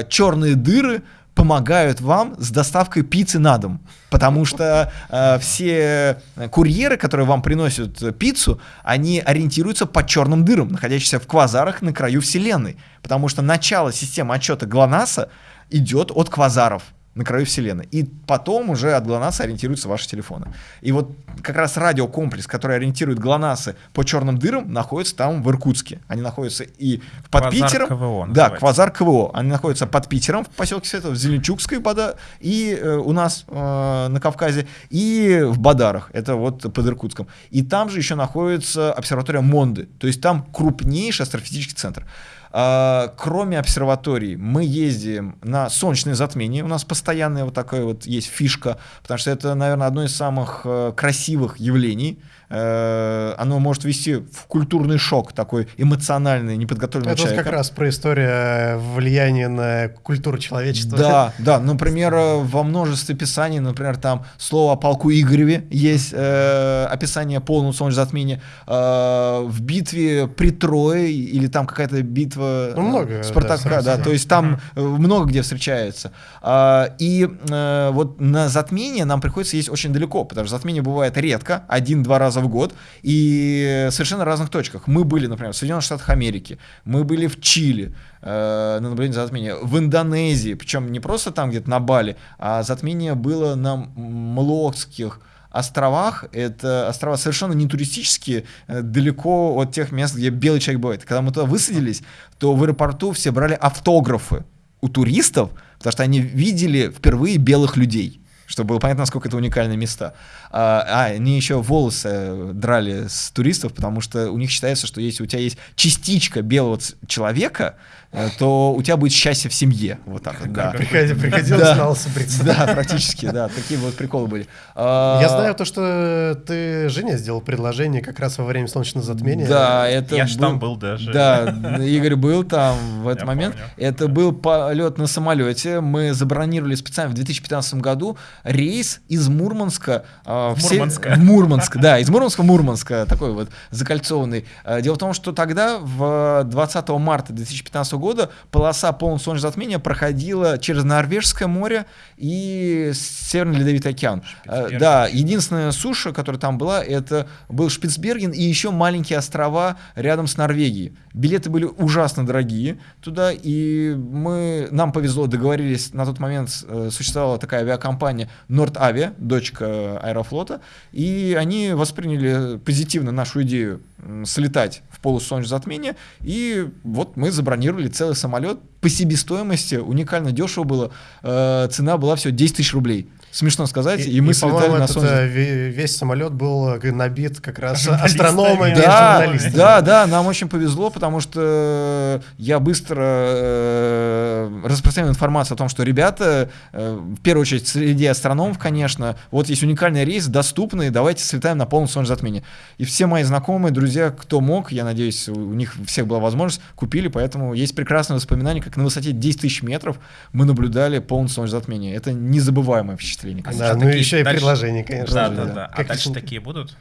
черные дыры помогают вам с доставкой пиццы на дом. Потому что э, все курьеры, которые вам приносят пиццу, они ориентируются по черным дырам, находящимся в квазарах на краю Вселенной. Потому что начало системы отчета ГЛОНАССа идет от квазаров. на краю Вселенной. И потом уже от ГЛОНАССа ориентируются ваши телефоны. И вот как раз радиокомплекс, который ориентирует ГЛОНАССы по черным дырам, находится там в Иркутске. Они находятся и под Квазар Питером. КВО да, называется. Квазар КВО. Они находятся под Питером в поселке Светов, в Зеленчукской вода и э, у нас э, на Кавказе, и в Бадарах, это вот под Иркутском. И там же еще находится обсерватория Монды, то есть там крупнейший астрофизический центр. А, кроме обсерваторий, мы ездим на солнечное затмение. У нас постоянная вот такая вот есть фишка, потому что это, наверное, одно из самых э, красивых явлений. Э, оно может вести в культурный шок, такой эмоциональный, неподготовленный Это человека. как раз про историю влияния на культуру человечества. Да, да, например, э, во множестве писаний, например, там слово о полку Игореве есть э, описание полного солнечного затмения. Э, в битве при Трое или там какая-то битва Ну, много, э, Спартака, да, да, то есть там э, много где встречается. А, и э, вот на затмение нам приходится ездить очень далеко, потому что затмение бывает редко, один-два раза в год, и совершенно разных точках. Мы были, например, в Соединенных Штатах Америки, мы были в Чили, э, на наблюдение затмения, в Индонезии, причем не просто там где-то на Бали, а затмение было на Млокских островах, это острова совершенно не туристические, э, далеко от тех мест, где белый человек бывает. Когда мы туда высадились, то в аэропорту все брали автографы у туристов, потому что они видели впервые белых людей чтобы было понятно, насколько это уникальные места. А, а, они еще волосы драли с туристов, потому что у них считается, что если у тебя есть частичка белого человека, э, то у тебя будет счастье в семье. Вот так вот, да. Приходи- Приходилось Да. лысо бриться. Да, практически, да. Такие вот приколы были. А, Я знаю то, что ты Жене сделал предложение как раз во время солнечного затмения. Да, это Я ж там был даже. Да, Игорь был там в этот Я момент. помню. Это был полет на самолете. Мы забронировали специально в 2015 году рейс из Мурманска а, В Мурманска. Мурманск, да, из Мурманска в Мурманска, такой вот закольцованный. А, Дело в том, что тогда, в 20 марта 2015 года, полоса полного солнечного затмения проходила через Норвежское море и Северный Ледовитый океан. Шпицберген. Да, единственная суша, которая там была, это был Шпицберген и еще маленькие острова рядом с Норвегией. Билеты были ужасно дорогие туда, и мы, нам повезло, договорились, на тот момент э, существовала такая авиакомпания Нордавиа, дочка Аэрофлота, и они восприняли позитивно нашу идею слетать в полосу солнечного затмения, и вот мы забронировали целый самолет по себестоимости, уникально дешево было, Э, цена была всего 10 тысяч рублей. Смешно сказать, и, мы слетали по-моему, на солнечное э, ве- весь самолет был э, набит как раз астрономами и да, журналистами. да, да, нам очень повезло, потому что я быстро э, распространил информацию о том, что ребята, э, в первую очередь среди астрономов, конечно, вот есть уникальный рейс, доступный, давайте слетаем на полном солнечном затмении. И все мои знакомые, друзья, кто мог, я надеюсь, у них всех была возможность, купили, поэтому есть прекрасное воспоминание, как на высоте 10 тысяч метров мы наблюдали полное солнечное затмение. Это незабываемое впечатление. Конечно. Да, ну такие еще и дальше- предложения, конечно. Да, же, да, да. А Как дальше это- такие будут?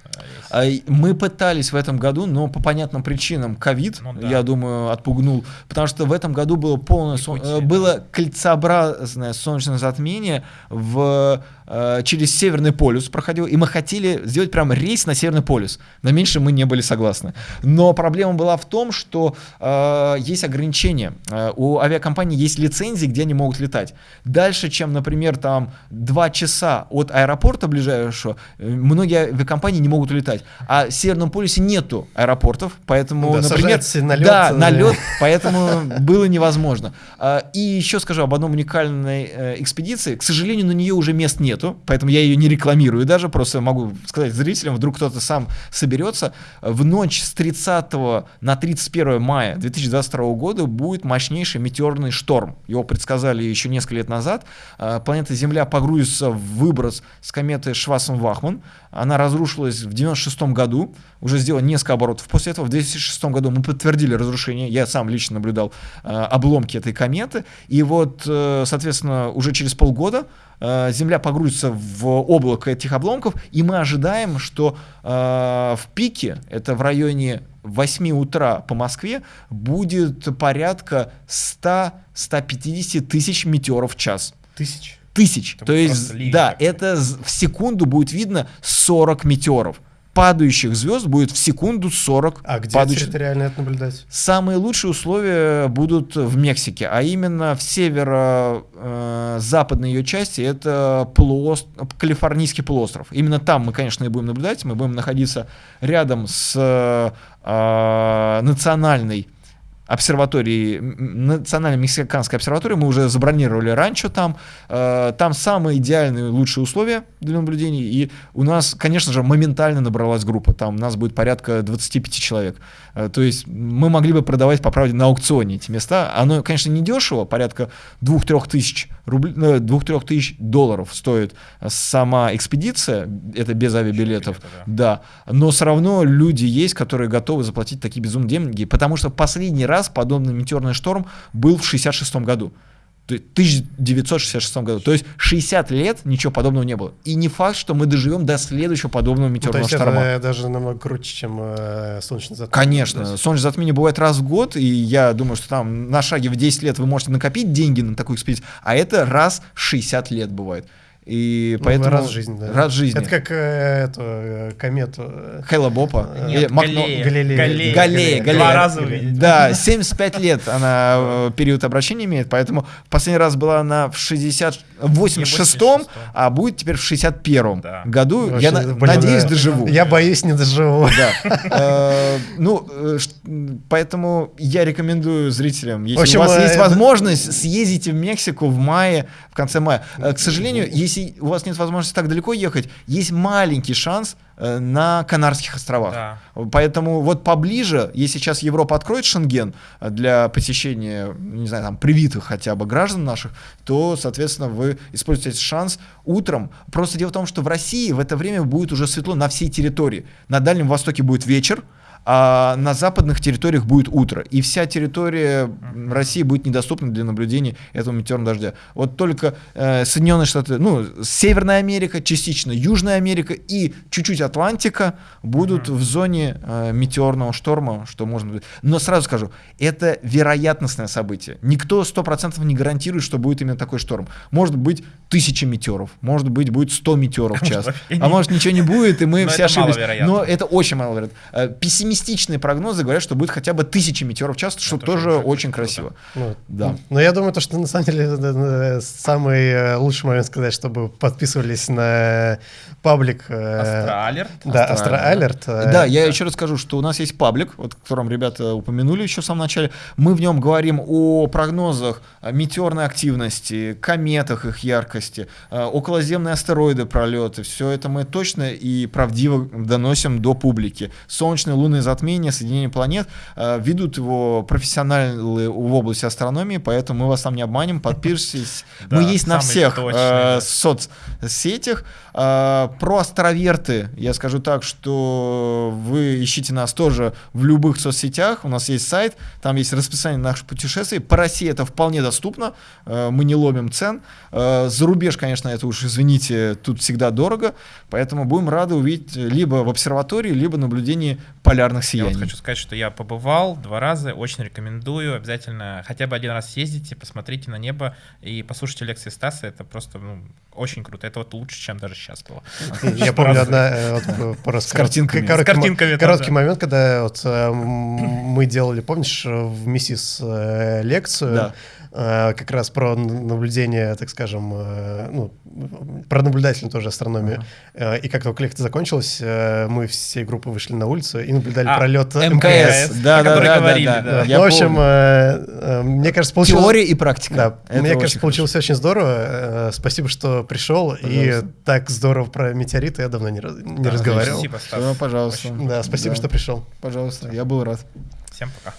А, А, Мы пытались в этом году, но по понятным причинам ковид, Ну да. я думаю, отпугнул, потому что в этом году было полное сон- э, да. было кольцеобразное солнечное затмение в э, через Северный полюс проходил, и мы хотели сделать прям рейс на Северный полюс. На меньше мы не были согласны. Но проблема была в том, что э, есть ограничения. Э, у авиакомпаний есть лицензии, где они могут летать. Дальше, чем, например, там два часа от аэропорта ближайшего, э, многие авиакомпании не могут улетать. А в Северном полюсе нету аэропортов, поэтому, Да, например, на лед, да, э, на лед, поэтому было невозможно. А, И еще скажу об одном уникальной э, экспедиции. К сожалению, на нее уже мест нету, поэтому я ее не рекламирую даже, просто могу сказать зрителям, вдруг кто-то сам соберется. В ночь с 30 на 31 мая 2022 года будет мощнейший метеорный шторм. Его предсказали еще несколько лет назад. А, Планета Земля погрузится в выброс с кометы Шварцен-Вахман. Она разрушилась в 96 году, уже сделала несколько оборотов. После этого в 2006 году мы подтвердили разрушение. Я сам лично наблюдал э, обломки этой кометы. И вот, э, соответственно, уже через полгода э, Земля погрузится в облако этих обломков, и мы ожидаем, что э, в пике, это в районе 8 утра по Москве, будет порядка 100-150 тысяч метеоров в час Тысяч. Тысяч. Это То есть, ливень да, это в секунду будет видно 40 метеоров. падающих звезд будет в секунду 40 А где падающих... территориально это наблюдать? Самые лучшие условия будут в Мексике, а именно в северо-западной ее части это полуост... Калифорнийский полуостров. Именно там мы, конечно, и будем наблюдать. Мы будем находиться рядом с э, национальной обсерватории, национальной мексиканской обсерватории, мы уже забронировали раньше там, э, там самые идеальные, лучшие условия для наблюдений, и у нас, конечно же, моментально набралась группа, там у нас будет порядка 25 человек, э, то есть мы могли бы продавать, по правде, на аукционе эти места, оно, конечно, не дешево, порядка 2-3 тысяч рублей, 2-3 э, тысяч долларов стоит сама экспедиция, это без авиабилетов, да. да, но все равно люди есть, которые готовы заплатить такие безумные деньги, потому что последний раз раз подобный метеорный шторм был в 66 году. В 1966 году. То есть 60 лет ничего подобного не было. И не факт, что мы доживем до следующего подобного метеорного ну, то есть шторма. Это даже намного круче, чем э, солнечное затмение. Конечно. Солнечное затмение бывает раз в год, и я думаю, что там на шаге в 10 лет вы можете накопить деньги на такую экспедицию, а это раз в 60 лет бывает. И ну, поэтому... Раз в жизни, да. Раз в жизни. Это как э, эту э, комету. Э, Хейла Бопа. Нет, Макно... Галлея. Галилея. Галлея. Галлея. Два раза увидеть. Да, 75 лет она э, период обращения имеет, поэтому последний раз была она в 60... 86-м, а будет теперь в 61-м да. году. Очень, я блин, надеюсь, да. доживу. Я боюсь, не доживу. Да. Ну, поэтому я рекомендую зрителям, если у вас есть возможность, съездите в Мексику в мае, в конце мая. К сожалению, если у вас нет возможности так далеко ехать, есть маленький шанс э, на Канарских островах. Да. Поэтому вот поближе, если сейчас Европа откроет Шенген э, для посещения, не знаю, там, привитых хотя бы граждан наших, то, соответственно, вы используете этот шанс утром. Просто дело в том, что в России в это время будет уже светло на всей территории. На Дальнем Востоке будет вечер, а на западных территориях будет утро, и вся территория России будет недоступна для наблюдения этого метеорного дождя. Вот только э, Соединенные Штаты, ну, Северная Америка, частично Южная Америка и чуть-чуть Атлантика будут mm-hmm. в зоне э, метеорного шторма, что можно... Но сразу скажу, это вероятностное событие. Никто сто процентов не гарантирует, что будет именно такой шторм. Может быть тысяча метеоров, может быть будет 100 метеоров в час, а может ничего не будет, и мы все ошиблись. Но это очень маловероятно. Э, оптимистичные прогнозы говорят, что будет хотя бы тысячи метеоров в час, что это тоже очень красиво. Ну, да. Но я думаю, то, что на самом деле самый э, лучший момент сказать, чтобы подписывались на паблик. Астра Да, Астра Да, я еще раз скажу, что у нас есть паблик, вот, о котором ребята упомянули еще в самом начале. Мы в нем говорим о прогнозах метеорной активности, кометах их яркости, э, околоземные астероиды пролеты. Все это мы точно и правдиво доносим до публики. Солнечные, лунные полное затмение, соединение планет. Э, ведут его профессионалы в области астрономии, поэтому мы вас там не обманем. Подпишитесь. Мы есть на всех э, соцсетях. Э, про астроверты я скажу так, что вы ищите нас тоже в любых соцсетях. У нас есть сайт, там есть расписание наших путешествий. По России это вполне доступно. Мы не ломим цен. За рубеж, конечно, это уж, извините, тут всегда дорого. Поэтому будем рады увидеть либо в обсерватории, либо наблюдении полярных полярных сияний. Я вот хочу сказать, что я побывал два раза, очень рекомендую. Обязательно хотя бы один раз съездите, посмотрите на небо и послушайте лекции Стаса. Это просто ну, очень круто. Это вот лучше, чем даже сейчас было. Я помню одна э, с картинками. Короткий момент, когда э, мы делали, помнишь, в МИСИС э, лекцию, Э, как раз про наблюдение, так скажем, э, ну, про наблюдательную тоже астрономию. Uh-huh. И как только лекция закончилась, мы всей группой вышли на улицу и наблюдали а, пролет МКС. МКС, да, да, да, говорили, да, да, да. Ну, в общем, мне кажется, получилось... Теория и практика. Да, Это мне кажется, получилось очень здорово. Спасибо, что пришел. Пожалуйста. И так здорово про метеориты я давно не, не да, разговаривал. Спасибо, Стас. Ну, пожалуйста. Да, спасибо, да. что пришел. Пожалуйста, я был рад. Всем пока.